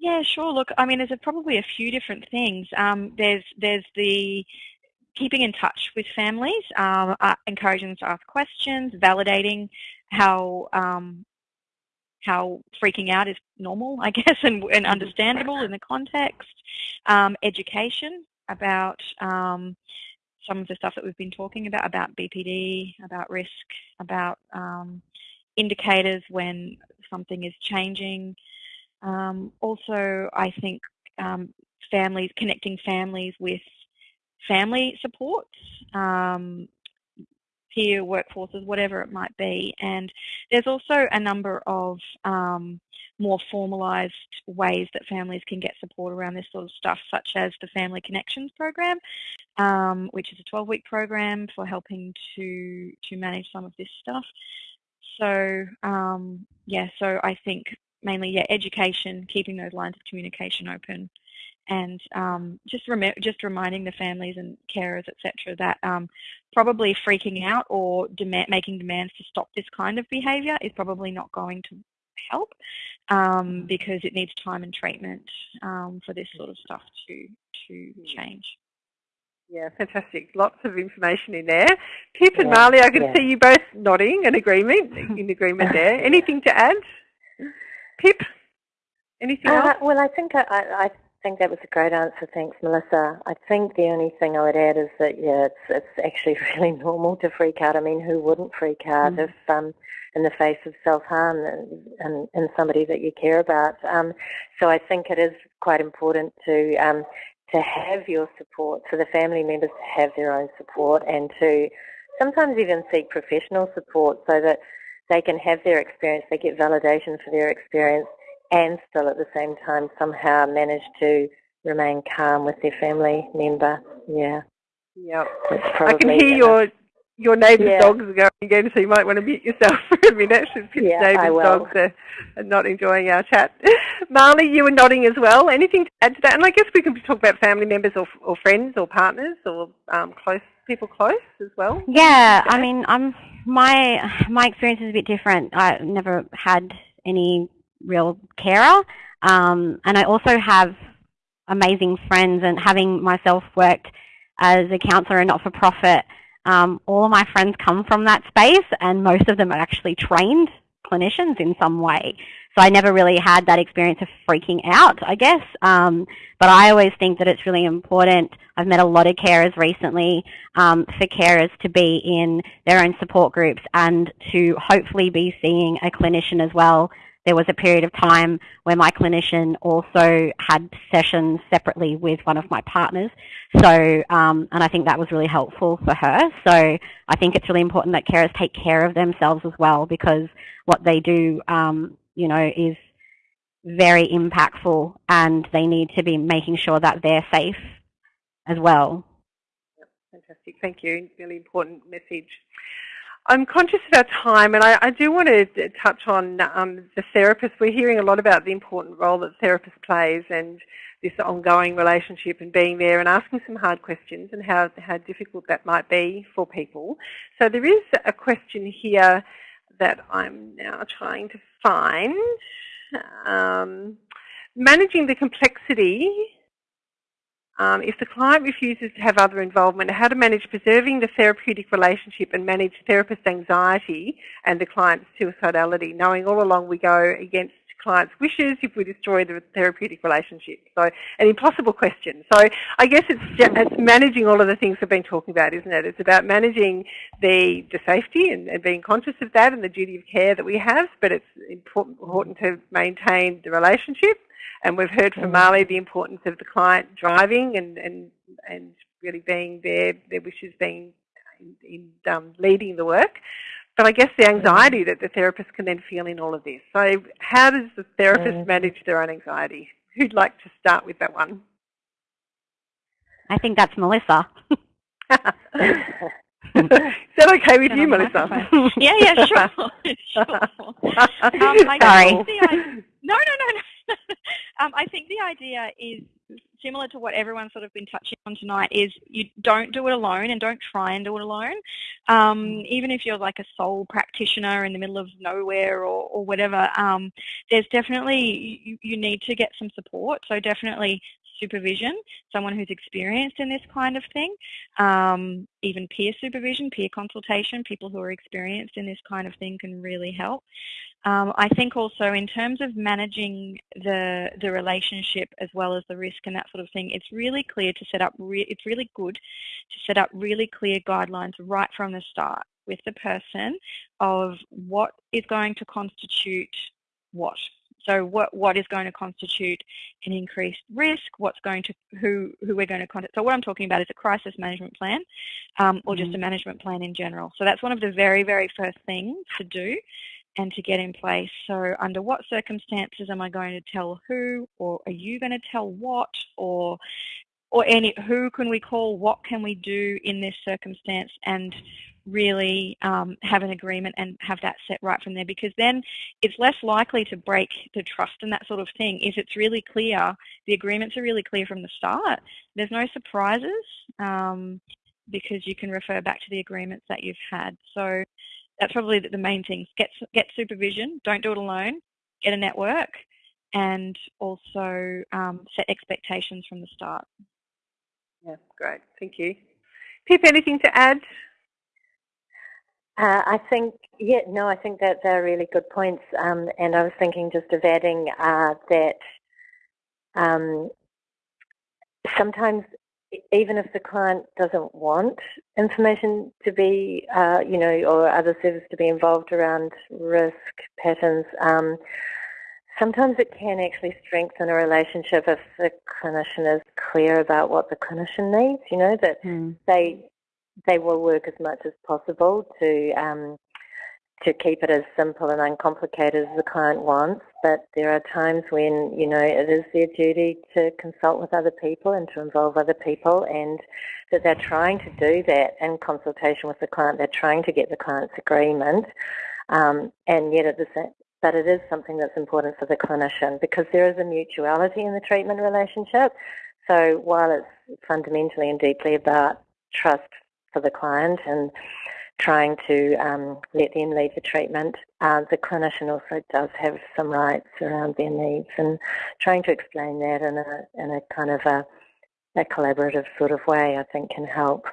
Yeah, sure. Look, I mean, there's probably a few different things. Um, there's there's the keeping in touch with families, um, uh, encouraging them to ask questions, validating how um, how freaking out is normal, I guess, and, and understandable in the context. Um, education about um, some of the stuff that we've been talking about, about BPD, about risk, about um, indicators when something is changing, um, also, I think um, families, connecting families with family supports, um, peer workforces, whatever it might be. And there's also a number of um, more formalised ways that families can get support around this sort of stuff, such as the Family Connections Program, um, which is a 12-week program for helping to, to manage some of this stuff. So um, yeah, so I think mainly yeah education, keeping those lines of communication open, and um, just just reminding the families and carers etc. that um, probably freaking out or demand making demands to stop this kind of behaviour is probably not going to help um, mm-hmm. because it needs time and treatment um, for this sort of stuff to to change. Yeah, fantastic. Lots of information in there. Pip and Marley, I can yeah. see you both nodding in agreement, in agreement there. Anything to add? Pip, anything uh, else? Well, I think I, I, think that was a great answer. Thanks, Melissa. I think the only thing I would add is that yeah, it's it's actually really normal to freak out. I mean, who wouldn't freak out mm. if um, in the face of self-harm and, and, somebody that you care about? Um, so I think it is quite important to um, to have your support, for the family members to have their own support, and to sometimes even seek professional support so that they can have their experience, they get validation for their experience, and still at the same time somehow manage to remain calm with their family member. Yeah. Yeah, I can hear your your neighbour's yeah. dogs are going again, so you might want to mute yourself for a minute. Yeah, neighbour's dogs are, are, not enjoying our chat. Marley, you were nodding as well. Anything to add to that? And I guess we can talk about family members or, or friends or partners or um, close people close as well. Yeah, I mean, I'm my my experience is a bit different. I never had any real carer, um, and I also have amazing friends. And having myself worked as a counsellor and not for profit um, all of my friends come from that space and most of them are actually trained clinicians in some way. So I never really had that experience of freaking out, I guess. Um, but I always think that it's really important. I've met a lot of carers recently um, for carers to be in their own support groups and to hopefully be seeing a clinician as well there was a period of time where my clinician also had sessions separately with one of my partners. So, um, and I think that was really helpful for her. So I think it's really important that carers take care of themselves as well because what they do, um, you know, is very impactful and they need to be making sure that they're safe as well. Fantastic. Thank you. Really important message. I'm conscious of our time and I, I do want to touch on um, the therapist. We're hearing a lot about the important role that the therapist plays and this ongoing relationship and being there and asking some hard questions and how, how difficult that might be for people. So there is a question here that I'm now trying to find. Um, managing the complexity um, if the client refuses to have other involvement, how to manage preserving the therapeutic relationship and manage therapist anxiety and the client's suicidality, knowing all along we go against client's wishes if we destroy the therapeutic relationship. So an impossible question. So I guess it's, it's managing all of the things we've been talking about, isn't it? It's about managing the, the safety and, and being conscious of that and the duty of care that we have, but it's important important to maintain the relationship and we've heard from Marley the importance of the client driving and, and, and really being there, their wishes being in, in um, leading the work. But I guess the anxiety that the therapist can then feel in all of this. So how does the therapist manage their own anxiety? Who'd like to start with that one? I think that's Melissa. Is that okay with you, Melissa? yeah, yeah, sure. sure. Um, Sorry. no, no, no, no. um, I think the idea is similar to what everyone's sort of been touching on tonight is you don't do it alone and don't try and do it alone. Um, even if you're like a sole practitioner in the middle of nowhere or, or whatever, um, there's definitely, you, you need to get some support. So definitely supervision, someone who's experienced in this kind of thing, um, even peer supervision, peer consultation, people who are experienced in this kind of thing can really help. Um, I think also in terms of managing the the relationship as well as the risk and that sort of thing, it's really clear to set up. Re it's really good to set up really clear guidelines right from the start with the person of what is going to constitute what. So what what is going to constitute an increased risk? What's going to who who we're going to contact? So what I'm talking about is a crisis management plan, um, or just a mm-hmm. management plan in general. So that's one of the very very first things to do and to get in place. So under what circumstances am I going to tell who or are you going to tell what or or any who can we call, what can we do in this circumstance and really um, have an agreement and have that set right from there because then it's less likely to break the trust and that sort of thing if it's really clear, the agreements are really clear from the start. There's no surprises um, because you can refer back to the agreements that you've had. So that's probably the main things. Get get supervision. Don't do it alone. Get a network, and also um, set expectations from the start. Yeah, great. Thank you. Pip, anything to add? Uh, I think, yeah, no, I think that they're really good points. Um, and I was thinking just of adding uh, that um, sometimes even if the client doesn't want information to be, uh, you know, or other service to be involved around risk patterns, um, sometimes it can actually strengthen a relationship if the clinician is clear about what the clinician needs, you know, that mm. they they will work as much as possible to um, to keep it as simple and uncomplicated as the client wants, but there are times when, you know, it is their duty to consult with other people and to involve other people and that they're trying to do that in consultation with the client. They're trying to get the client's agreement um, and yet at the same but it is something that's important for the clinician because there is a mutuality in the treatment relationship. So while it's fundamentally and deeply about trust for the client and trying to um, let them lead the treatment. Uh, the clinician also does have some rights around their needs and trying to explain that in a, in a kind of a, a collaborative sort of way I think can help.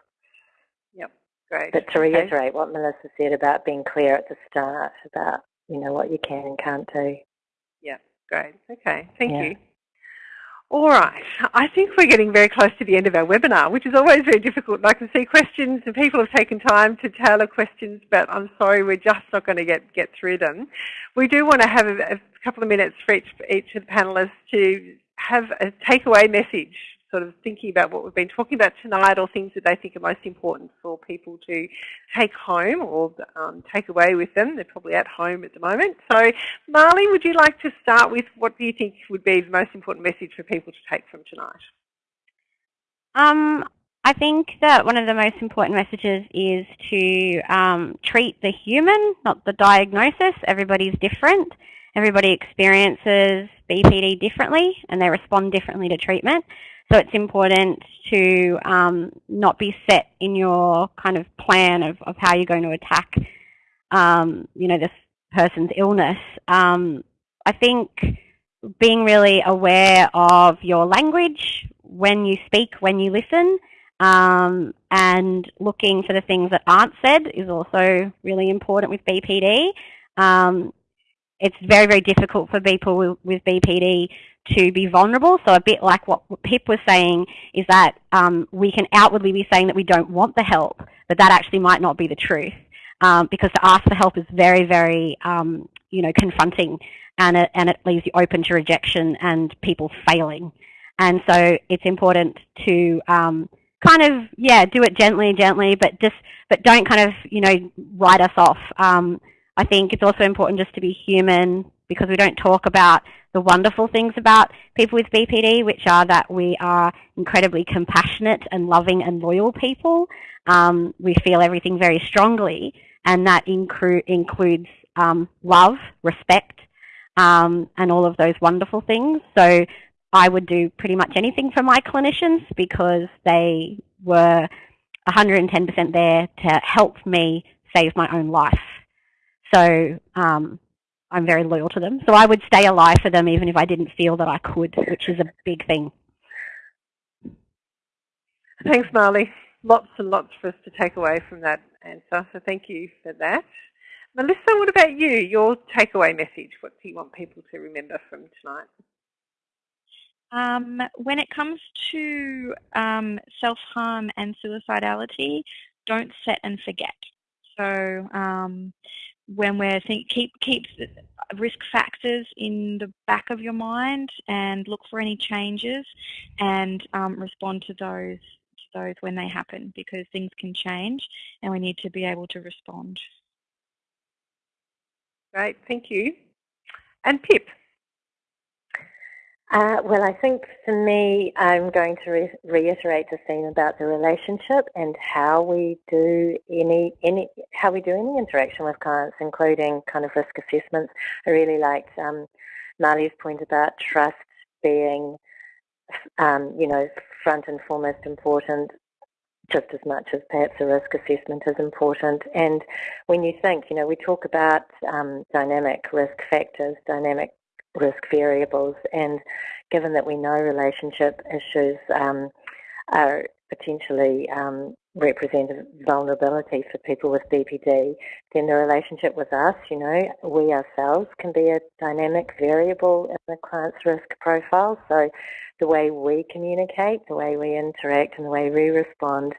Yep, great. But to reiterate okay. what Melissa said about being clear at the start about, you know, what you can and can't do. Yeah, great. Okay, thank yeah. you. All right, I think we're getting very close to the end of our webinar, which is always very difficult. I can see questions and people have taken time to tailor questions, but I'm sorry, we're just not going to get, get through them. We do want to have a, a couple of minutes for each, each of the panellists to have a takeaway message sort of thinking about what we've been talking about tonight or things that they think are most important for people to take home or um, take away with them. They're probably at home at the moment. So Marley, would you like to start with what do you think would be the most important message for people to take from tonight? Um, I think that one of the most important messages is to um, treat the human, not the diagnosis. Everybody's different. Everybody experiences BPD differently and they respond differently to treatment. So it's important to um, not be set in your kind of plan of, of how you're going to attack, um, you know, this person's illness. Um, I think being really aware of your language when you speak, when you listen, um, and looking for the things that aren't said is also really important with BPD. Um, it's very, very difficult for people with, with BPD to be vulnerable. So a bit like what Pip was saying is that um, we can outwardly be saying that we don't want the help, but that actually might not be the truth. Um, because to ask for help is very, very, um, you know, confronting and it, and it leaves you open to rejection and people failing. And so it's important to um, kind of, yeah, do it gently, gently, but just, but don't kind of, you know, write us off. Um, I think it's also important just to be human because we don't talk about the wonderful things about people with BPD, which are that we are incredibly compassionate and loving and loyal people. Um, we feel everything very strongly, and that inclu includes um, love, respect, um, and all of those wonderful things. So I would do pretty much anything for my clinicians because they were 110% there to help me save my own life. So um, I'm very loyal to them. So I would stay alive for them even if I didn't feel that I could, which is a big thing. Thanks, Marley. Lots and lots for us to take away from that answer, so thank you for that. Melissa, what about you? Your takeaway message, what do you want people to remember from tonight? Um, when it comes to um, self-harm and suicidality, don't set and forget. So um, when we're think keep keep risk factors in the back of your mind and look for any changes and um, respond to those to those when they happen because things can change and we need to be able to respond. Great, thank you. And Pip. Uh, well, I think for me, I'm going to re reiterate the theme about the relationship and how we do any any how we do any interaction with clients, including kind of risk assessments. I really liked um, Marley's point about trust being, um, you know, front and foremost important just as much as perhaps a risk assessment is important. And when you think, you know, we talk about um, dynamic risk factors, dynamic risk variables. And given that we know relationship issues um, are potentially um, represent vulnerability for people with BPD, then the relationship with us, you know, we ourselves can be a dynamic variable in the client's risk profile. So the way we communicate, the way we interact and the way we respond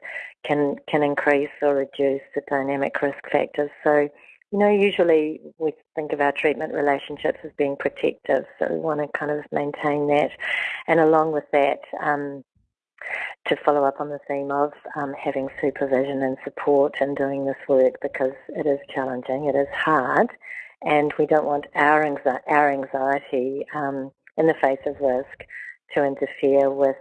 can, can increase or reduce the dynamic risk factors. So you know, usually we think of our treatment relationships as being protective, so we want to kind of maintain that. And along with that, um, to follow up on the theme of um, having supervision and support in doing this work because it is challenging, it is hard, and we don't want our, anxi our anxiety um, in the face of risk to interfere with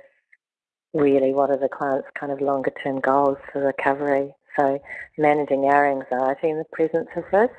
really what are the client's kind of longer term goals for recovery. So managing our anxiety in the presence of risk.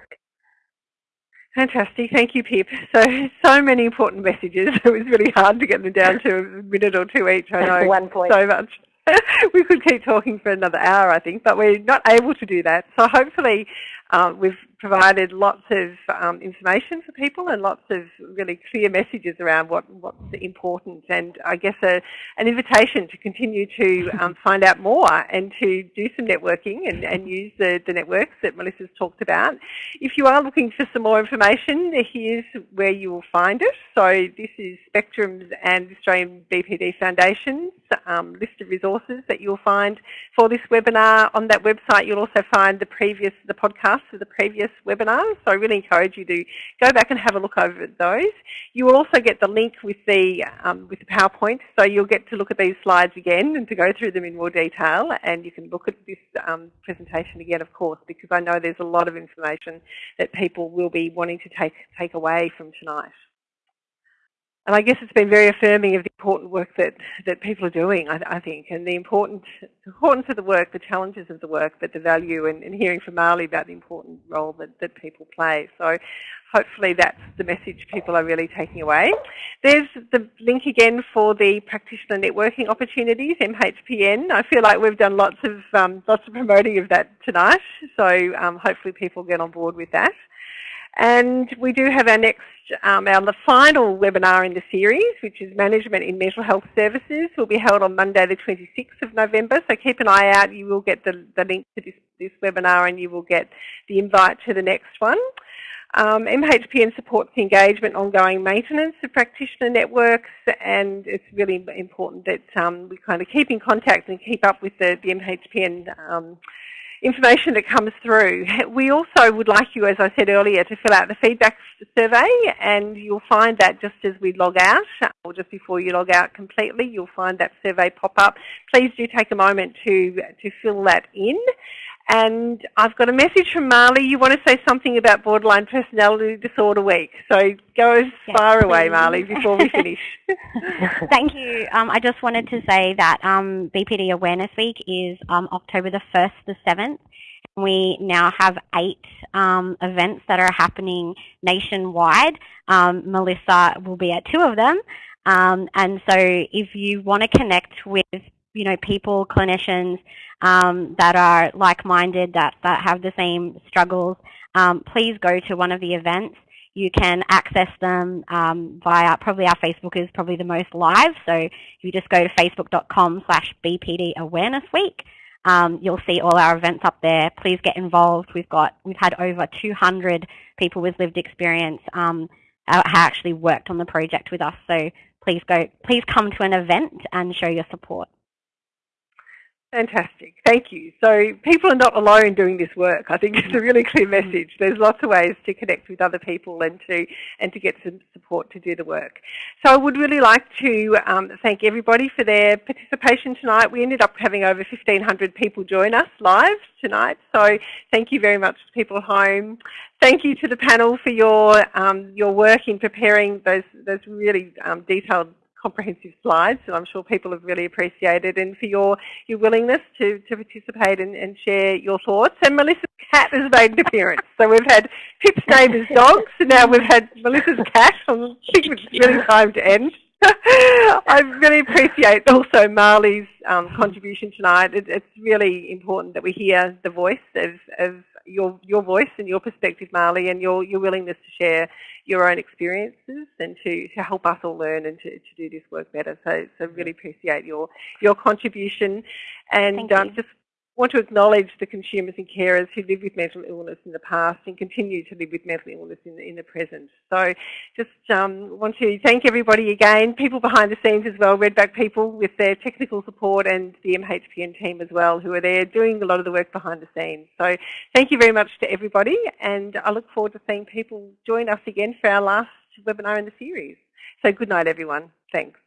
Fantastic. Thank you, Pip. So, so many important messages. It was really hard to get them down to a minute or two each. I know One point. so much. we could keep talking for another hour, I think, but we're not able to do that. So hopefully um, we've provided lots of um, information for people and lots of really clear messages around what, what's important and I guess a, an invitation to continue to um, find out more and to do some networking and, and use the, the networks that Melissa's talked about. If you are looking for some more information, here's where you will find it. So this is Spectrum's and Australian BPD Foundation's um, list of resources that you'll find for this webinar. On that website you'll also find the previous, the podcast for the previous webinars. So I really encourage you to go back and have a look over those. You will also get the link with the, um, with the PowerPoint. So you'll get to look at these slides again and to go through them in more detail. And you can look at this um, presentation again, of course, because I know there's a lot of information that people will be wanting to take, take away from tonight. And I guess it's been very affirming of the important work that, that people are doing, I, I think, and the important, importance of the work, the challenges of the work, but the value, and, and hearing from Marley about the important role that, that people play. So hopefully that's the message people are really taking away. There's the link again for the practitioner networking opportunities, MHPN. I feel like we've done lots of, um, lots of promoting of that tonight, so um, hopefully people get on board with that. And we do have our next, um, our the final webinar in the series, which is Management in Mental Health Services, will be held on Monday the 26th of November. So keep an eye out. You will get the, the link to this, this webinar and you will get the invite to the next one. Um, MHPN supports the engagement, ongoing maintenance of practitioner networks, and it's really important that um, we kind of keep in contact and keep up with the, the MHPN um, information that comes through. We also would like you, as I said earlier, to fill out the feedback survey and you'll find that just as we log out or just before you log out completely, you'll find that survey pop up. Please do take a moment to, to fill that in. And I've got a message from Marley. You want to say something about Borderline Personality Disorder Week. So go as yes, far please. away, Marley, before we finish. Thank you. Um, I just wanted to say that um, BPD Awareness Week is um, October the 1st to 7th. We now have eight um, events that are happening nationwide. Um, Melissa will be at two of them. Um, and so if you want to connect with you know, people, clinicians um, that are like-minded, that, that have the same struggles, um, please go to one of the events. You can access them um, via, probably our Facebook is probably the most live, so you just go to facebook.com slash BPD Awareness Week. Um, you'll see all our events up there. Please get involved. We've got, we've had over 200 people with lived experience um, actually worked on the project with us. So please go, please come to an event and show your support. Fantastic. Thank you. So people are not alone doing this work. I think it's a really clear message. There's lots of ways to connect with other people and to and to get some support to do the work. So I would really like to um, thank everybody for their participation tonight. We ended up having over 1,500 people join us live tonight. So thank you very much to people at home. Thank you to the panel for your um, your work in preparing those those really um, detailed comprehensive slides and I'm sure people have really appreciated and for your, your willingness to, to participate and, and share your thoughts. And Melissa's cat has made an appearance. So we've had Pip's neighbour's dogs and now we've had Melissa's cat. I think it's really time to end. I really appreciate also Marley's um, contribution tonight. It, it's really important that we hear the voice of, of your your voice and your perspective, Marley, and your your willingness to share your own experiences and to, to help us all learn and to, to do this work better. So so really appreciate your your contribution, and um, just want to acknowledge the consumers and carers who live with mental illness in the past and continue to live with mental illness in the, in the present. So just um, want to thank everybody again, people behind the scenes as well, Redback people with their technical support and the MHPN team as well who are there doing a lot of the work behind the scenes. So thank you very much to everybody and I look forward to seeing people join us again for our last webinar in the series. So good night everyone. Thanks.